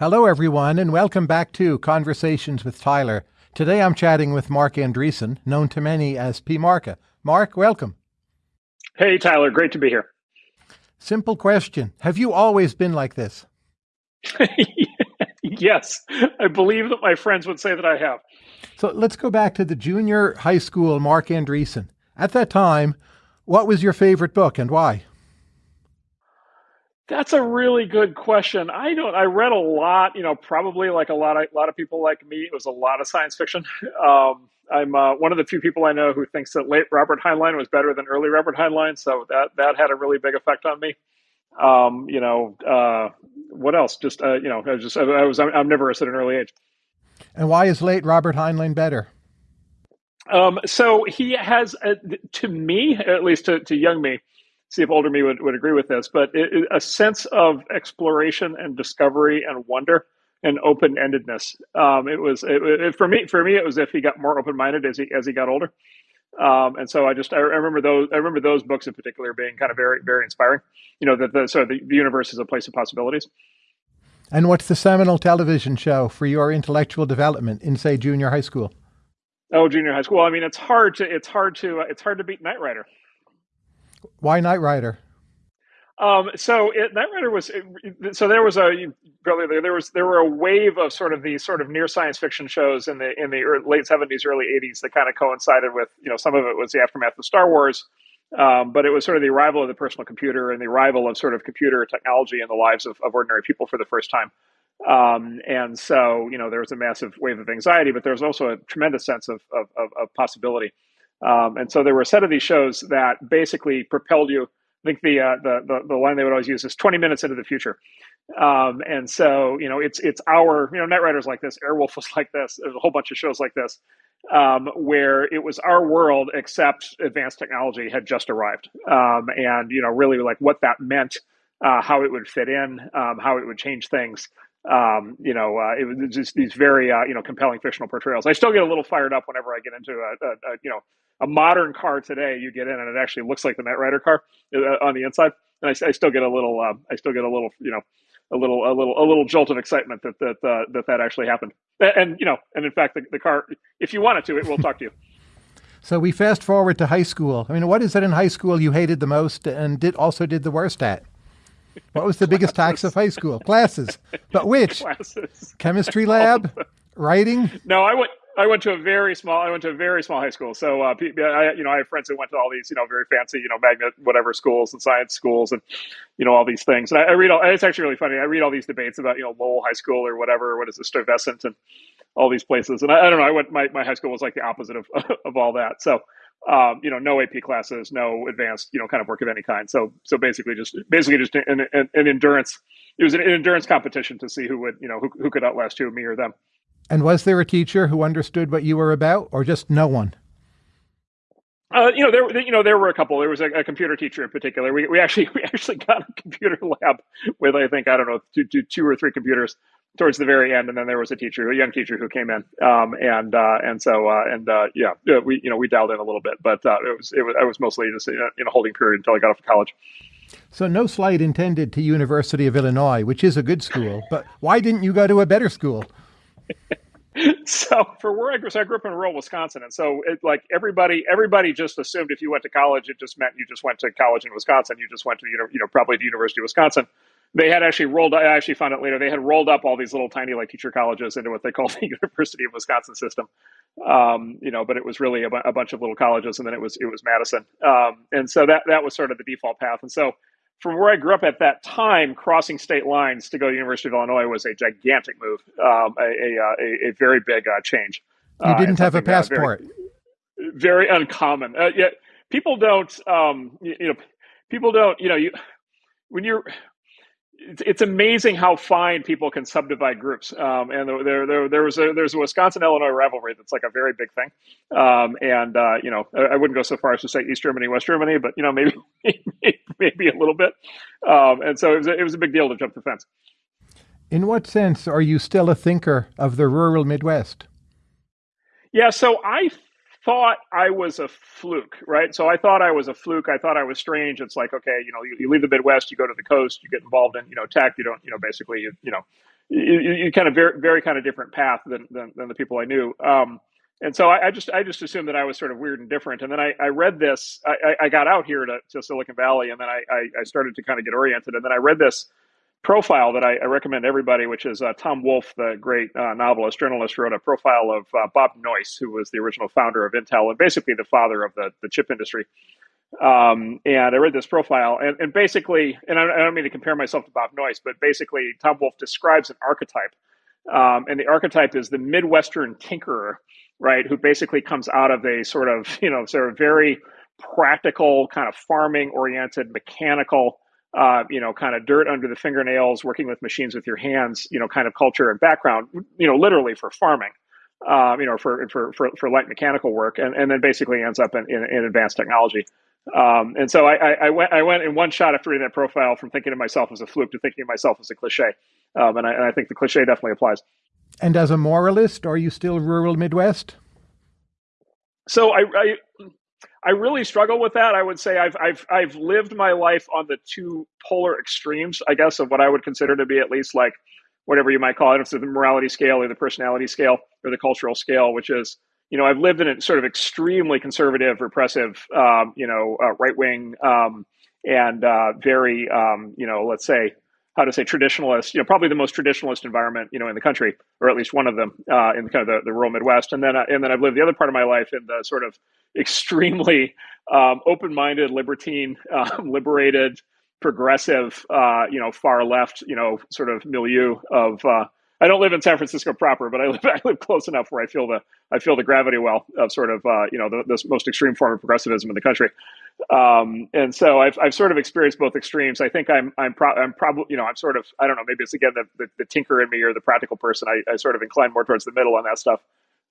Hello, everyone, and welcome back to Conversations with Tyler. Today I'm chatting with Marc Andreessen, known to many as P. Marca. Marc, welcome. Hey, Tyler, great to be here. Simple question Have you always been like this? yes, I believe that my friends would say that I have. So let's go back to the junior high school Marc Andreessen. At that time, what was your favorite book and why? That's a really good question. I don't. I read a lot. You know, probably like a lot of a lot of people like me. It was a lot of science fiction. Um, I'm uh, one of the few people I know who thinks that late Robert Heinlein was better than early Robert Heinlein. So that that had a really big effect on me. Um, you know, uh, what else? Just uh, you know, I was just I was omnivorous at an early age. And why is late Robert Heinlein better? Um, so he has, uh, to me, at least to, to young me, see if older me would, would agree with this, but it, it, a sense of exploration and discovery and wonder and open endedness. Um, it was it, for me. For me, it was if he got more open minded as he as he got older. Um, and so I just I remember those I remember those books in particular being kind of very very inspiring. You know that the so the, the universe is a place of possibilities. And what's the seminal television show for your intellectual development in say junior high school? Oh, junior high school. I mean, it's hard to it's hard to it's hard to beat Knight Rider. Why Knight Rider? Um, so it, Knight Rider was so there was a probably there was there were a wave of sort of these sort of near science fiction shows in the in the late seventies, early eighties that kind of coincided with you know some of it was the aftermath of Star Wars, um, but it was sort of the arrival of the personal computer and the arrival of sort of computer technology in the lives of, of ordinary people for the first time. Um, and so you know there was a massive wave of anxiety, but there was also a tremendous sense of of, of possibility. Um, and so there were a set of these shows that basically propelled you. I think the, uh, the, the the line they would always use is 20 minutes into the future. Um, and so you know it's it's our you know Knight Riders like this, Airwolf was like this. There's a whole bunch of shows like this um, where it was our world except advanced technology had just arrived, um, and you know really like what that meant, uh, how it would fit in, um, how it would change things um, you know, uh, it was just these very, uh, you know, compelling fictional portrayals. I still get a little fired up whenever I get into a, a, a, you know, a modern car today, you get in and it actually looks like the Knight Rider car uh, on the inside, and I, I still get a little, uh, I still get a little, you know, a little, a little, a little jolt of excitement that that uh, that that actually happened. And you know, and in fact, the, the car, if you wanted to, it will talk to you. So we fast forward to high school. I mean, what is it in high school you hated the most and did also did the worst at? What was the biggest tax of high school? Classes. But which? Classes. Chemistry lab? Writing? No, I went I went to a very small. I went to a very small high school. So, uh, I, you know, I have friends who went to all these, you know, very fancy, you know, magnet whatever schools and science schools, and you know, all these things. And I, I read all. It's actually really funny. I read all these debates about, you know, Lowell High School or whatever. What is it, Stuyvesant, and all these places. And I, I don't know. I went. My, my high school was like the opposite of of all that. So, um, you know, no AP classes, no advanced, you know, kind of work of any kind. So, so basically, just basically just an, an, an endurance. It was an endurance competition to see who would, you know, who, who could outlast who, me or them. And was there a teacher who understood what you were about, or just no one? Uh, you know, there you know there were a couple. There was a, a, computer teacher in particular. We, we actually we actually got a computer lab with I think I don't know two, two, two or three computers towards the very end, and then there was a teacher, a young teacher who came in, um, and uh, and so uh, and uh, yeah, we you know we dialed in a little bit, but uh, it was it was I was mostly just in a holding period until I got off to college. So no slight intended to University of Illinois, which is a good school, but why didn't you go to a better school? so for where I grew, so I grew up in rural Wisconsin, and so it, like everybody, everybody just assumed if you went to college, it just meant you just went to college in Wisconsin. You just went to you know, you know probably the University of Wisconsin. They had actually rolled. I actually found out later they had rolled up all these little tiny like teacher colleges into what they call the University of Wisconsin system. Um, you know, but it was really a, a, bunch of little colleges, and then it was it was Madison, um, and so that that was sort of the default path. And so from where I grew up at that time, crossing state lines to go to University of Illinois was a gigantic move, um, a, a, uh, a, a, very big uh, change. You uh, didn't have a passport. Very, very, uncommon. Uh, yeah, people don't. Um, you, you know, people don't. You know, you when you're it's amazing how fine people can subdivide groups. Um, and there, there, there was a there's a Wisconsin Illinois rivalry that's like a very big thing. Um, and uh, you know, I, I, wouldn't go so far as to say East Germany, West Germany, but you know, maybe maybe a little bit. Um, and so it was a, it was a big deal to jump the fence. In what sense are you still a thinker of the rural Midwest? Yeah, so I thought I was a fluke, right? So I thought I was a fluke. I thought I was strange. It's like, okay, you know, you, you, leave the Midwest, you go to the coast, you get involved in, you know, tech. You don't, you know, basically, you, you know, you, you, kind of very very kind of different path than than, than the people I knew. Um, and so I, I, just I just assumed that I was sort of weird and different. And then I, I read this. I, I, got out here to, to Silicon Valley, and then I, I, started to kind of get oriented. And then I read this profile that I, recommend everybody, which is uh, Tom Wolfe, the great uh, novelist journalist, wrote a profile of uh, Bob Noyce, who was the original founder of Intel and basically the father of the the chip industry. Um, and I read this profile, and, and basically, and I, I don't mean to compare myself to Bob Noyce, but basically, Tom Wolfe describes an archetype. Um, and the archetype is the Midwestern tinkerer right? Who basically comes out of a sort of, you know, sort of very practical, kind of farming oriented, mechanical, uh, you know, kind of dirt under the fingernails, working with machines with your hands, you know, kind of culture and background, you know, literally for farming, um, you know, for, for, for, for light mechanical work, and, and then basically ends up in, in, in advanced technology. Um, and so I, I, I, went I went in one shot after reading that profile from thinking of myself as a fluke to thinking of myself as a cliche. Um, and, I, and I think the cliche definitely applies. And as a moralist, are you still rural Midwest? So I, I, I really struggle with that. I would say I've I've I've lived my life on the two polar extremes, I guess, of what I would consider to be at least like whatever you might call it, if the morality scale or the personality scale or the cultural scale, which is you know I've lived in a sort of extremely conservative, repressive, um, you know, uh, right wing um, and uh, very um, you know let's say how to say traditionalist, you know, probably the most traditionalist environment, you know, in the country, or at least one of them uh, in kind of the, the rural Midwest. And then, uh, and then I've lived the other part of my life in the sort of extremely um, open-minded, libertine, uh, liberated, progressive, uh, you know, far left, you know, sort of milieu of uh, I don't live in San Francisco proper, but I live I live close enough where I feel the I feel the gravity well of sort of uh, you know the, most extreme form of progressivism in the country, um, and so I've, I've sort of experienced both extremes. I think I'm I'm, pro- I'm probably you know I'm sort of I don't know maybe it's again the, the, the tinker in me or the practical person. I, I, sort of incline more towards the middle on that stuff.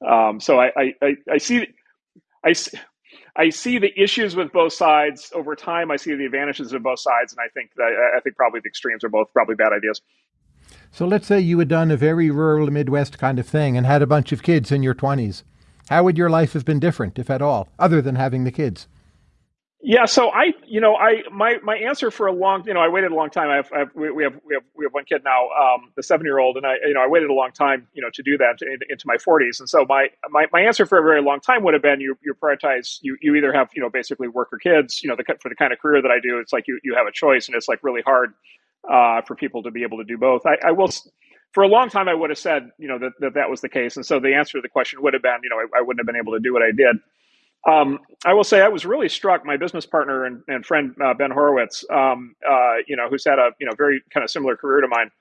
Um, so I, I, I see I. See, I see the issues with both sides over time. I see the advantages of both sides, and I think that I think probably the extremes are both probably bad ideas. So let's say you had done a very rural Midwest kind of thing and had a bunch of kids in your 20s. How would your life have been different, if at all, other than having the kids? Yeah, so I, you know, I my my answer for a long, you know, I waited a long time. I have, I have we, we, have we have we have one kid now, um, the seven year old, and I, you know, I waited a long time, you know, to do that to, into my forties. And so my, my my answer for a very long time would have been you you prioritize you you either have you know basically work or kids, you know, the, for the kind of career that I do, it's like you you have a choice, and it's like really hard uh, for people to be able to do both. I, I, will, for a long time, I would have said, you know, that, that, that was the case. And so the answer to the question would have been, you know, I, I wouldn't have been able to do what I did. Um, I will say I was really struck. My business partner and, and friend uh, Ben Horowitz, um, uh, you know, who's had a you know very kind of similar career to mine.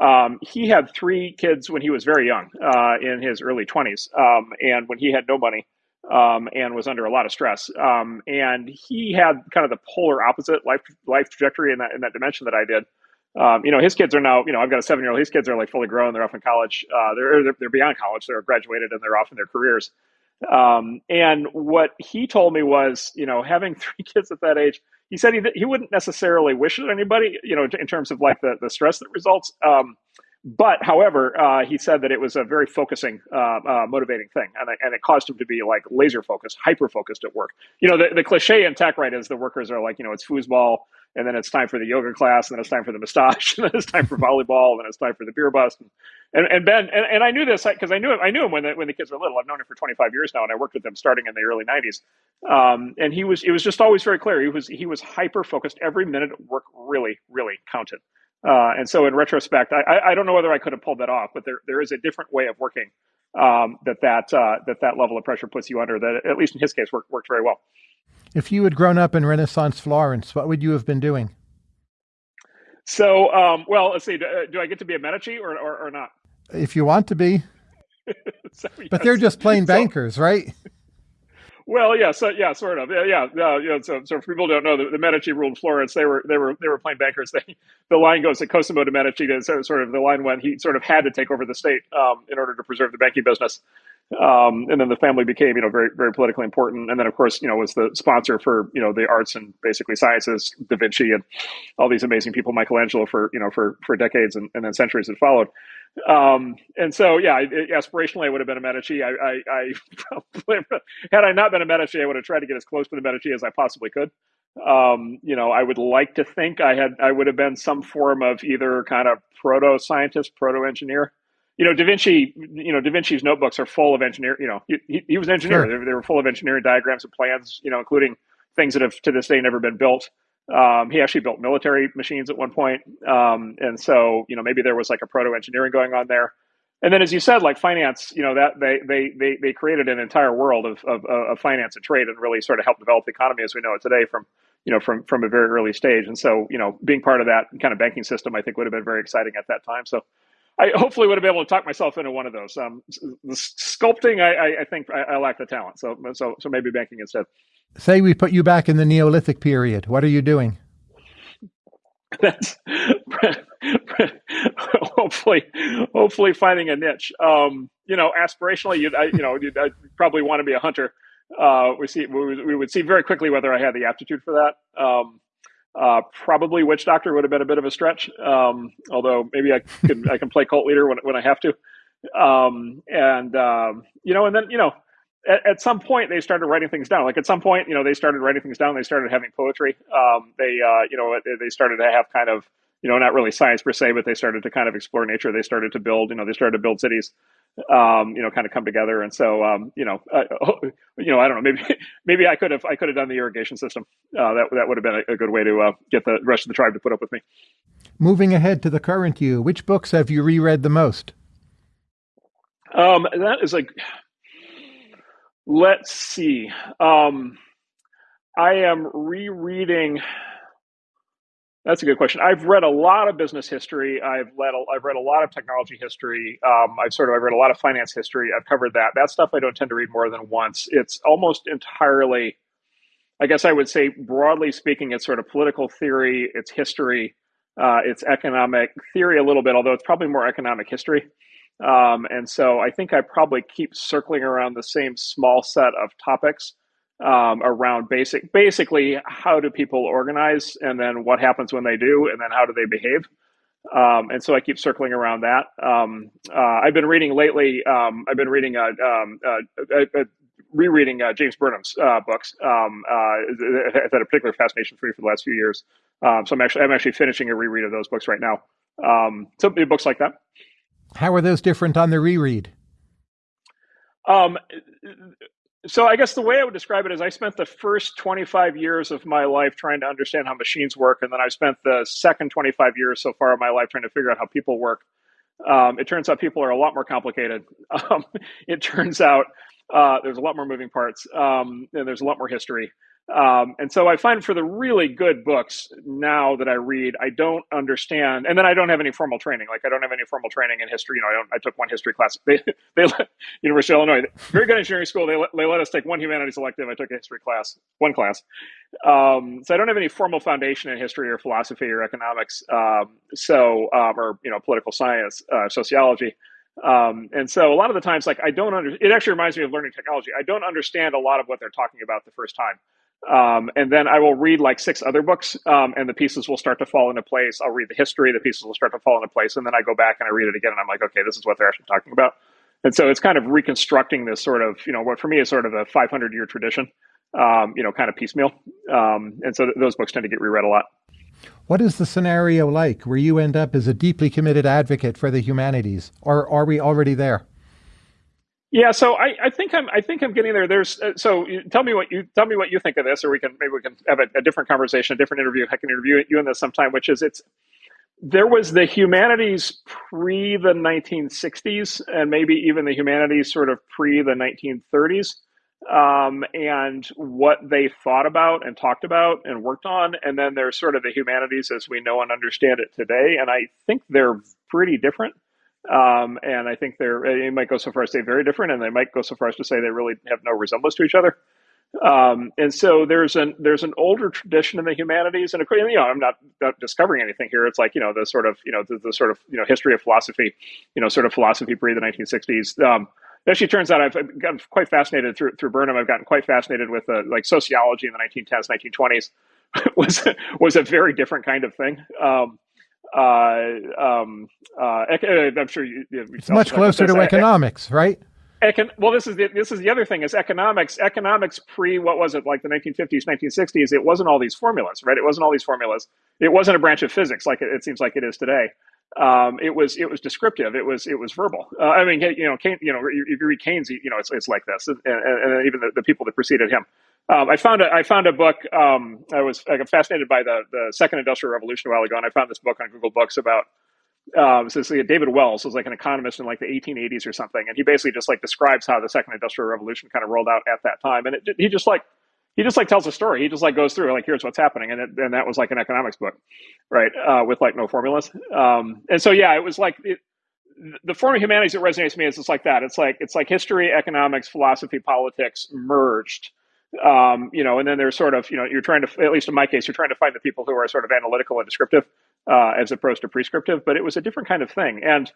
Um, he had three kids when he was very young, uh, in his early twenties, um, and when he had no money um, and was under a lot of stress. Um, and he had kind of the polar opposite life life trajectory in that in that dimension that I did. Um, you know, his kids are now, you know, I've got a seven year old, his kids are like fully grown. They're off in college. Uh, they're, they're, they're, beyond college. They're graduated and they're off in their careers. Um, and what he told me was, you know, having three kids at that age, he said he, he wouldn't necessarily wish it on anybody, you know, in terms of like the, the stress that results. Um, but however, uh, he said that it was a very focusing, uh, uh, motivating thing, and, and it caused him to be like laser focused, hyper focused at work. You know, the, the cliche in tech, right, is the workers are like, you know, it's foosball, and then it's time for the yoga class, and then it's time for the massage, and then it's time for volleyball, and then it's time for the beer bust. And, and Ben, and, and I knew this because I knew him. I knew him when the, when the kids were little. I've known him for 25 years now, and I worked with them starting in the early 90s. Um, and he was, it was just always very clear. He was, he was hyper focused. Every minute at work really, really counted. Uh, and so, in retrospect, I, I, don't know whether I could have pulled that off, but there, there is a different way of working um, that that uh, that that level of pressure puts you under. That at least in his case worked worked very well. If you had grown up in Renaissance Florence, what would you have been doing? So, um, well, let's see. Do, uh, do, I get to be a Medici or, or, or not? If you want to be. so, yes. But they're just plain bankers, so, right? Well, yeah, so yeah, sort of, yeah, yeah. Uh, you know, so, so for people don't know, the, the, Medici ruled Florence. They were they were they were plain bankers. They, the line goes to Cosimo de Medici. So sort of the line went. He sort of had to take over the state um, in order to preserve the banking business. Um, and then the family became, you know, very, very politically important. And then, of course, you know, was the sponsor for, you know, the arts and basically sciences, Da Vinci and all these amazing people, Michelangelo for, you know, for, for decades and, and then centuries that followed. Um, and so, yeah, it, aspirationally, I would have been a Medici. I, I, I probably, had I not been a Medici, I would have tried to get as close to the Medici as I possibly could. Um, you know, I would like to think I had I would have been some form of either kind of proto scientist, proto engineer. You know, Da Vinci. You know, Da Vinci's notebooks are full of engineer. You know, he, he was an engineer. Sure. They, they, were full of engineering diagrams and plans. You know, including things that have to this day never been built. Um, he actually built military machines at one point. Um, and so, you know, maybe there was like a proto engineering going on there. And then, as you said, like finance, you know, that they they they, they created an entire world of, of, of finance and trade and really sort of helped develop the economy as we know it today from you know from from a very early stage. And so, you know, being part of that kind of banking system, I think would have been very exciting at that time. So, I hopefully would have been able to talk myself into one of those. Um, the sculpting, I, I think I, I lack the talent. So, so so maybe banking instead. Say we put you back in the Neolithic period. What are you doing? That's hopefully, hopefully finding a niche. Um, you know, aspirationally, you'd, I, you know, you'd I'd probably want to be a hunter. Uh, we see, we, we, would see very quickly whether I had the aptitude for that. Um, uh, probably witch doctor would have been a bit of a stretch. Um, although maybe I can, I can play cult leader when, when I have to. Um, and, um, you know, and then, you know, at, at, some point they started writing things down. Like at some point, you know, they started writing things down. They started having poetry. Um, they, uh, you know, they started to have kind of, you know, not really science per se, but they started to kind of explore nature. They started to build, you know, they started to build cities, um, you know, kind of come together. And so, um, you know, uh, you know, I don't know, maybe, maybe I could have, I could have done the irrigation system. Uh, that that would have been a, a good way to uh, get the rest of the tribe to put up with me. Moving ahead to the current you, which books have you reread the most? Um, that is like Let's see. Um, I am rereading. That's a good question. I've read a lot of business history. I've read a, I've read a lot of technology history. Um, I've sort of I've read a lot of finance history. I've covered that. That stuff I don't tend to read more than once. It's almost entirely, I guess I would say, broadly speaking, it's sort of political theory. It's history. Uh, it's economic theory a little bit, although it's probably more economic history. Um, and so I think I probably keep circling around the same small set of topics um, around basic, basically how do people organize, and then what happens when they do, and then how do they behave. Um, and so I keep circling around that. Um, uh, I've been reading lately. Um, I've been reading, uh, um, uh, uh, uh, rereading James Burnham's books. Um, I've had a particular fascination for me for the last few years. so I'm actually I'm actually finishing a reread of those books right now. so books like that. How are those different on the reread? Um, so I guess the way I would describe it is I spent the first 25 years of my life trying to understand how machines work, and then I spent the second 25 years so far of my life trying to figure out how people work. Um, it turns out people are a lot more complicated. Um, it turns out uh, there's a lot more moving parts, um, and there's a lot more history. Um, and so I find for the really good books now that I read, I don't understand, and then I don't have any formal training. Like I don't have any formal training in history. You know, I don't. I took one history class. They, they University of Illinois, very good engineering school. They let, they let us take one humanities elective. I took a history class, one class. Um, so I don't have any formal foundation in history or philosophy or economics. Um, so um, or you know, political science, uh, sociology. Um, and so a lot of the times, like I don't under, it actually reminds me of learning technology. I don't understand a lot of what they're talking about the first time. Um, and then I will read like six other books, um, and the pieces will start to fall into place. I'll read the history, the pieces will start to fall into place, and then I go back and I read it again, and I'm like, okay, this is what they're actually talking about. And so it's kind of reconstructing this sort of, you know, what for me is sort of a 500 year tradition, um, you know, kind of piecemeal. Um, and so th- those books tend to get reread a lot. What is the scenario like where you end up as a deeply committed advocate for the humanities, or are we already there? Yeah, so I, I I'm I think I'm getting there. There's uh, so tell me what you tell me what you think of this, or we can maybe we can have a, a different conversation, a different interview. I can interview you in this sometime. Which is it's there was the humanities pre the 1960s, and maybe even the humanities sort of pre the 1930s, um, and what they thought about and talked about and worked on, and then there's sort of the humanities as we know and understand it today, and I think they're pretty different. Um, and I think they're, they might go so far as to say very different, and they might go so far as to say they really have no resemblance to each other. Um, and so there's an there's an older tradition in the humanities, and you know I'm not, not discovering anything here. It's like you know the sort of you know the, the, sort of you know history of philosophy, you know sort of philosophy pre the 1960s. Um, it actually turns out I've gotten quite fascinated through through Burnham. I've gotten quite fascinated with uh, like sociology in the 1910s, 1920s was was a very different kind of thing. Um, um, uh, I'm sure you, you it's much closer to economics, right? econ- well, this is the, this is the other thing is economics. Economics pre what was it like the 1950s, 1960s? It wasn't all these formulas, right? It wasn't all these formulas. It wasn't a branch of physics like it, it seems like it is today. Um, it was it was descriptive. It was it was verbal. Uh, I mean, you know, Keynes, you know, if you read Keynes, you know, it's it's like this, and, and, and even the, the, people that preceded him. Um, I found a I found a book. Um, I was got fascinated by the the second industrial revolution a while ago, and I found this book on Google Books about um, so, so David Wells was like an economist in like the 1880s or something, and he basically just like describes how the second industrial revolution kind of rolled out at that time, and it, he just like he just like tells a story. He just like goes through like here's what's happening, and it, and that was like an economics book, right? Uh, with like no formulas, um, and so yeah, it was like it, the form of humanities that resonates with me is just like that. It's like it's like history, economics, philosophy, politics merged. Um, you know, and then there's sort of, you know, you're trying to, at least in my case, you're trying to find the people who are sort of analytical and descriptive uh, as opposed to prescriptive, but it was a different kind of thing. And,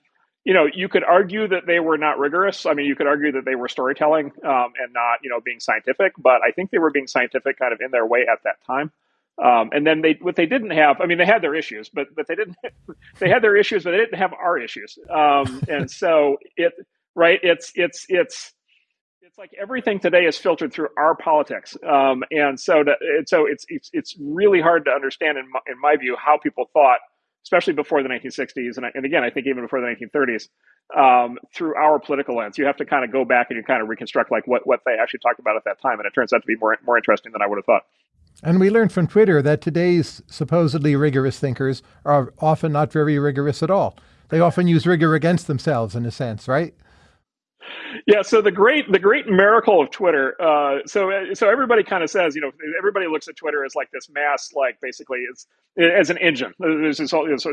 you know, you could argue that they were not rigorous. I mean, you could argue that they were storytelling um, and not, you know, being scientific, but I think they were being scientific kind of in their way at that time. Um, and then they, what they didn't have, I mean, they had their issues, but, but they didn't, they had their issues, but they didn't have our issues. Um, and so it, right, it's, it's, it's, it's like everything today is filtered through our politics, um, and so so it's, it's it's really hard to understand in my, in my view how people thought, especially before the 1960s, and, and again I think even before the 1930s, um, through our political lens. You have to kind of go back and you kind of reconstruct like what what they actually talked about at that time, and it turns out to be more more interesting than I would have thought. And we learned from Twitter that today's supposedly rigorous thinkers are often not very rigorous at all. They often use rigor against themselves in a sense, right? Yeah so the great the great miracle of twitter uh, so so everybody kind of says you know everybody looks at twitter as like this mass like basically it's as an engine. There's this whole, this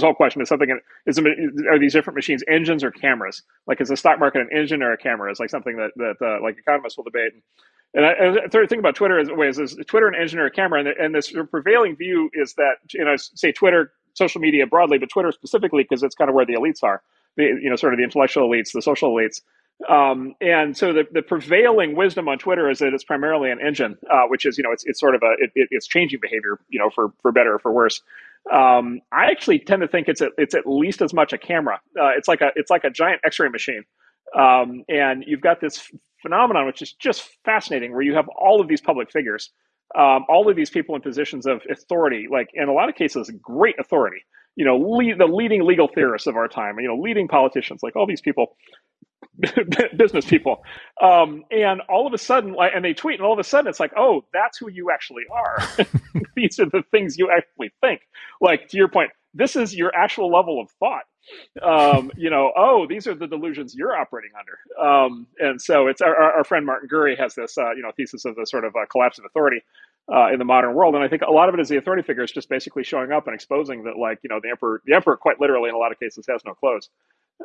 whole question is something is are these different machines engines or cameras? Like is the stock market an engine or a camera? Is like something that that uh, like economists will debate. And I, I third thing about Twitter is, ways is Twitter an engine or a camera, and, and this prevailing view is that you know say Twitter, social media broadly, but Twitter specifically because it's kind of where the elites are. The you know sort of the intellectual elites, the social elites. Um, and so the, the prevailing wisdom on Twitter is that it's primarily an engine, uh, which is you know it's it's sort of a it, it's changing behavior, you know, for for better or for worse. Um, I actually tend to think it's a, it's at least as much a camera. Uh, it's like a it's like a giant X-ray machine, um, and you've got this phenomenon which is just fascinating, where you have all of these public figures, um, all of these people in positions of authority, like in a lot of cases, great authority you know, lead, the leading legal theorists of our time, you know, leading politicians, like all these people, business people. Um, and all of a sudden, like, and they tweet, and all of a sudden it's like, oh, that's who you actually are. these are the things you actually think. Like, to your point, this is your actual level of thought. Um, you know, oh, these are the delusions you're operating under. Um, and so it's our, our friend Martin Gurri has this, uh, you know, thesis of the sort of uh, collapse of authority uh, in the modern world. And I think a lot of it is the authority figures just basically showing up and exposing that, like, you know, the emperor, the emperor, quite literally, in a lot of cases, has no clothes.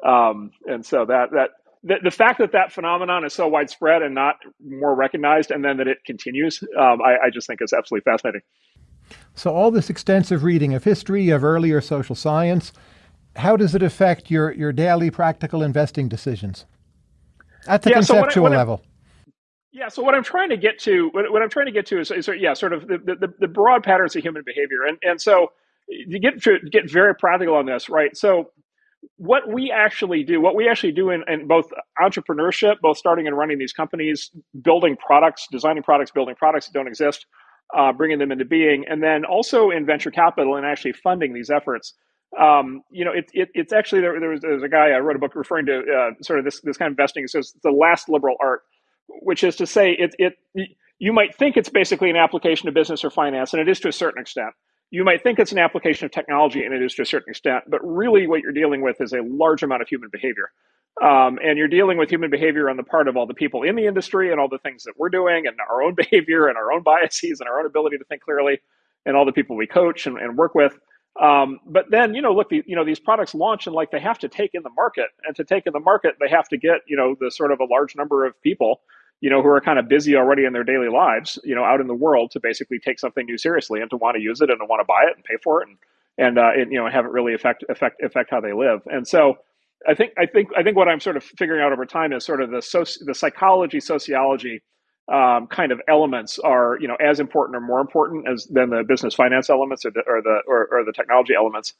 Um, and so that that the, the, fact that that phenomenon is so widespread and not more recognized, and then that it continues, um, I, I just think is absolutely fascinating. So all this extensive reading of history, of earlier social science, how does it affect your your daily practical investing decisions at the yeah, conceptual so what I, what level? Yeah. So what I'm trying to get to, what, what I'm trying to get to is, is yeah, sort of the, the, the, broad patterns of human behavior, and and so you get to get very practical on this, right? So what we actually do, what we actually do in, in both entrepreneurship, both starting and running these companies, building products, designing products, building products that don't exist, uh, bringing them into being, and then also in venture capital and actually funding these efforts. Um, you know, it, it, it's actually there, there, was, there was a guy I wrote a book referring to uh, sort of this this kind of investing. It says the last liberal art which is to say, it, it you might think it's basically an application of business or finance, and it is to a certain extent. You might think it's an application of technology, and it is to a certain extent, but really what you're dealing with is a large amount of human behavior. Um, and you're dealing with human behavior on the part of all the people in the industry and all the things that we're doing and our own behavior and our own biases and our own ability to think clearly and all the people we coach and, and work with. Um, but then, you know, look, the, you know, these products launch and like they have to take in the market and to take in the market, they have to get, you know, the sort of a large number of people you know, who are kind of busy already in their daily lives, you know, out in the world to basically take something new seriously and to want to use it and to want to buy it and pay for it and and, uh, and you know have it really affect affect affect how they live. And so I think I think I think what I'm sort of figuring out over time is sort of the soci- the psychology sociology um, kind of elements are you know as important or more important as than the business finance elements or the or the or, or the technology elements.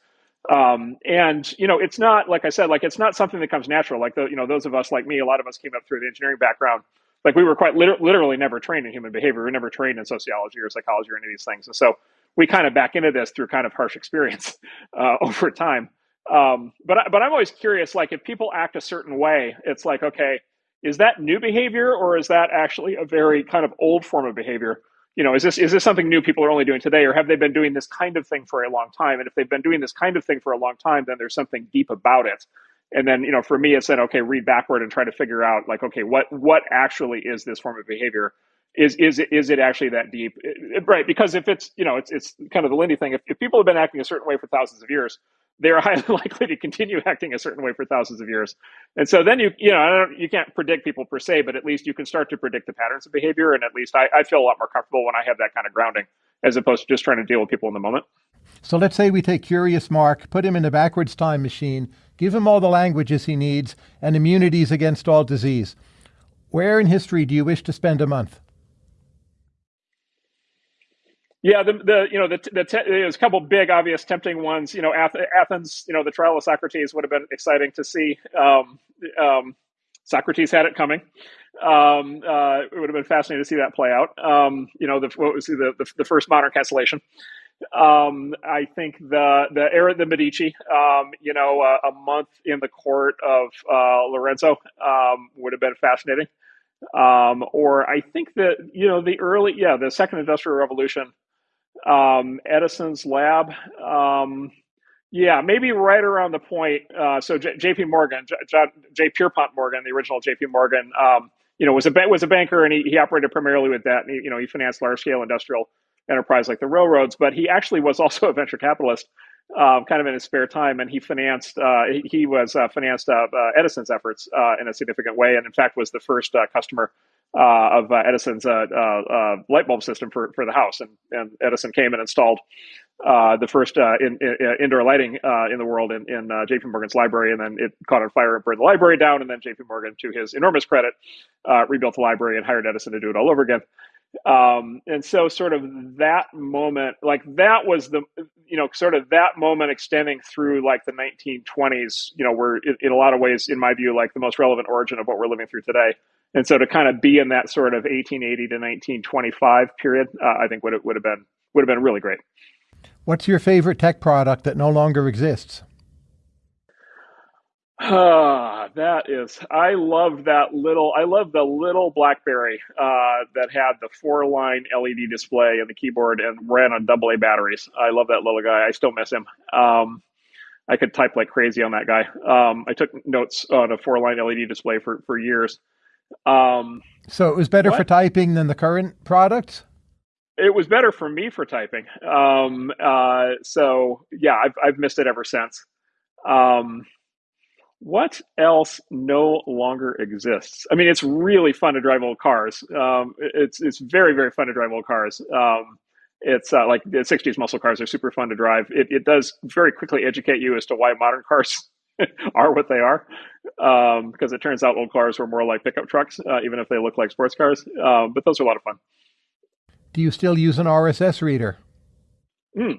Um, and you know, it's not like I said, like it's not something that comes natural. Like the you know, those of us like me, a lot of us came up through the engineering background. Like we were quite liter- literally never trained in human behavior. We were never trained in sociology or psychology or any of these things. And so we kind of back into this through kind of harsh experience uh, over time. Um, but but I'm always curious, like if people act a certain way, it's like okay, is that new behavior or is that actually a very kind of old form of behavior? You know, is this is this something new people are only doing today, or have they been doing this kind of thing for a long time? And if they've been doing this kind of thing for a long time, then there's something deep about it. And then, you know, for me, it's then okay, read backward and try to figure out like, okay, what what actually is this form of behavior? Is is it is it actually that deep? Right? Because if it's you know, it's it's kind of the Lindy thing. If, if people have been acting a certain way for thousands of years, they're highly likely to continue acting a certain way for thousands of years. And so then you, you know, you can't predict people per se, but at least you can start to predict the patterns of behavior. And at least I, I feel a lot more comfortable when I have that kind of grounding as opposed to just trying to deal with people in the moment. So let's say we take Curious Marc, put him in a backwards time machine, give him all the languages he needs and immunities against all disease. Where in history do you wish to spend a month? Yeah, the, the you know the, the te- there's a couple big obvious tempting ones. You know, Athens. You know, the trial of Socrates would have been exciting to see. Um, um, Socrates had it coming. Um, uh, it would have been fascinating to see that play out. Um, you know, the, what was the, the, the first modern cancellation. Um, I think the the era the Medici. Um, you know, uh, a month in the court of uh, Lorenzo would have been fascinating. or I think that you know the early yeah the second industrial revolution um, Edison's lab. Um, yeah, maybe right around the point. Uh, so J- J.P. Morgan, J-, J-. Pierpont Morgan, the original J.P. Morgan, um, you know, was a was a banker, and he, he operated primarily with that. And he, you know, he financed large scale industrial enterprise like the railroads, but he actually was also a venture capitalist, um, kind of in his spare time, and he financed. Uh, he, was uh, financed uh, uh, Edison's efforts uh, in a significant way, and in fact was the first customer uh, of uh, Edison's uh, uh, uh, light bulb system for, for the house. And, and Edison came and installed uh, the first in, in, indoor lighting in the world in, in JP Morgan's library. And then it caught on fire and burned the library down. And then JP Morgan, to his enormous credit, rebuilt the library and hired Edison to do it all over again. Um, and so sort of that moment, like that was the, you know, sort of that moment extending through like the 1920s, you know, were in, in a lot of ways, in my view, like the most relevant origin of what we're living through today. And so to kind of be in that sort of 1880 to 1925 period, uh, I think would it would have been would have been really great. What's your favorite tech product that no longer exists? Ah, that is. I love that little. I love the little BlackBerry uh, that had the four-line LED display and the keyboard and ran on AA batteries. I love that little guy. I still miss him. Um, I could type like crazy on that guy. Um, I took notes on a four-line LED display for for years. Um, so it was better what? for typing than the current product. It was better for me for typing. Um, uh, so yeah, I've I've missed it ever since. What else no longer exists? I mean, it's really fun to drive old cars. Um, it's it's very very fun to drive old cars. Um, it's uh, like the 60s muscle cars are super fun to drive. It, it does very quickly educate you as to why modern cars are what they are, um, because it turns out old cars were more like pickup trucks, uh, even if they look like sports cars. Um, but those are a lot of fun. Do you still use an RSS reader? Mm,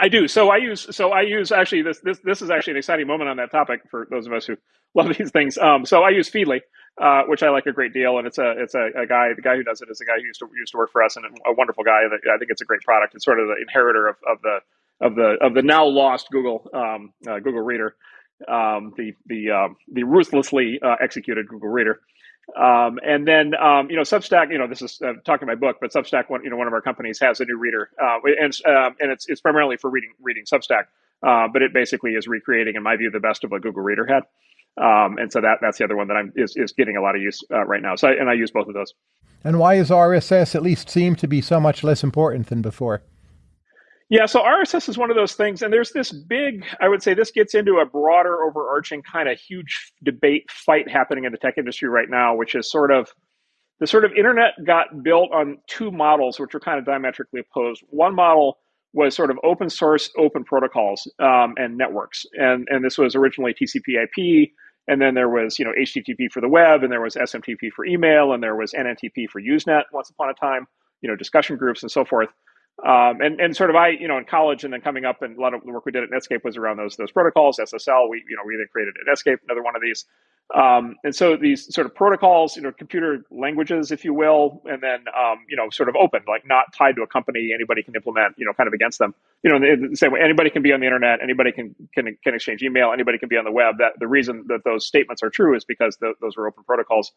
I do. So I use. So I use actually this. This this is actually an exciting moment on that topic for those of us who love these things. Um, so I use Feedly, uh, which I like a great deal, and it's a it's a, a, guy. The guy who does it is a guy who used to used to work for us, and a wonderful guy. I think it's a great product. It's sort of the inheritor of, of the of the of the now lost Google um, uh, Google Reader um, the the um, the ruthlessly uh, executed Google Reader. Um, and then um, you know Substack. You know this is uh, talking my book, but Substack, one you know one of our companies has a new reader, uh, and um, and it's it's primarily for reading reading Substack, uh, but it basically is recreating, in my view, the best of what Google Reader had. Um, and so that that's the other one that I'm is, is getting a lot of use uh, right now. So I, and I use both of those. And why is RSS at least seem to be so much less important than before? Yeah, so RSS is one of those things, and there's this big, I would say this gets into a broader, overarching kind of huge debate fight happening in the tech industry right now, which is sort of the sort of internet got built on two models, which are kind of diametrically opposed. One model was sort of open source, open protocols um, and networks, and and this was originally TCP/IP, and then there was you know HTTP for the web, and there was SMTP for email, and there was NNTP for Usenet once upon a time, you know discussion groups and so forth. Um, and and sort of I you know in college and then coming up and a lot of the work we did at Netscape was around those those protocols SSL we you know we then created at Netscape another one of these. Um, and so these sort of protocols you know computer languages if you will and then um, you know sort of open like not tied to a company. Anybody can implement you know kind of against them. You know in the same way anybody can be on the internet. Anybody can can, can exchange email. Anybody can be on the web. That the reason that those statements are true is because the, those are open protocols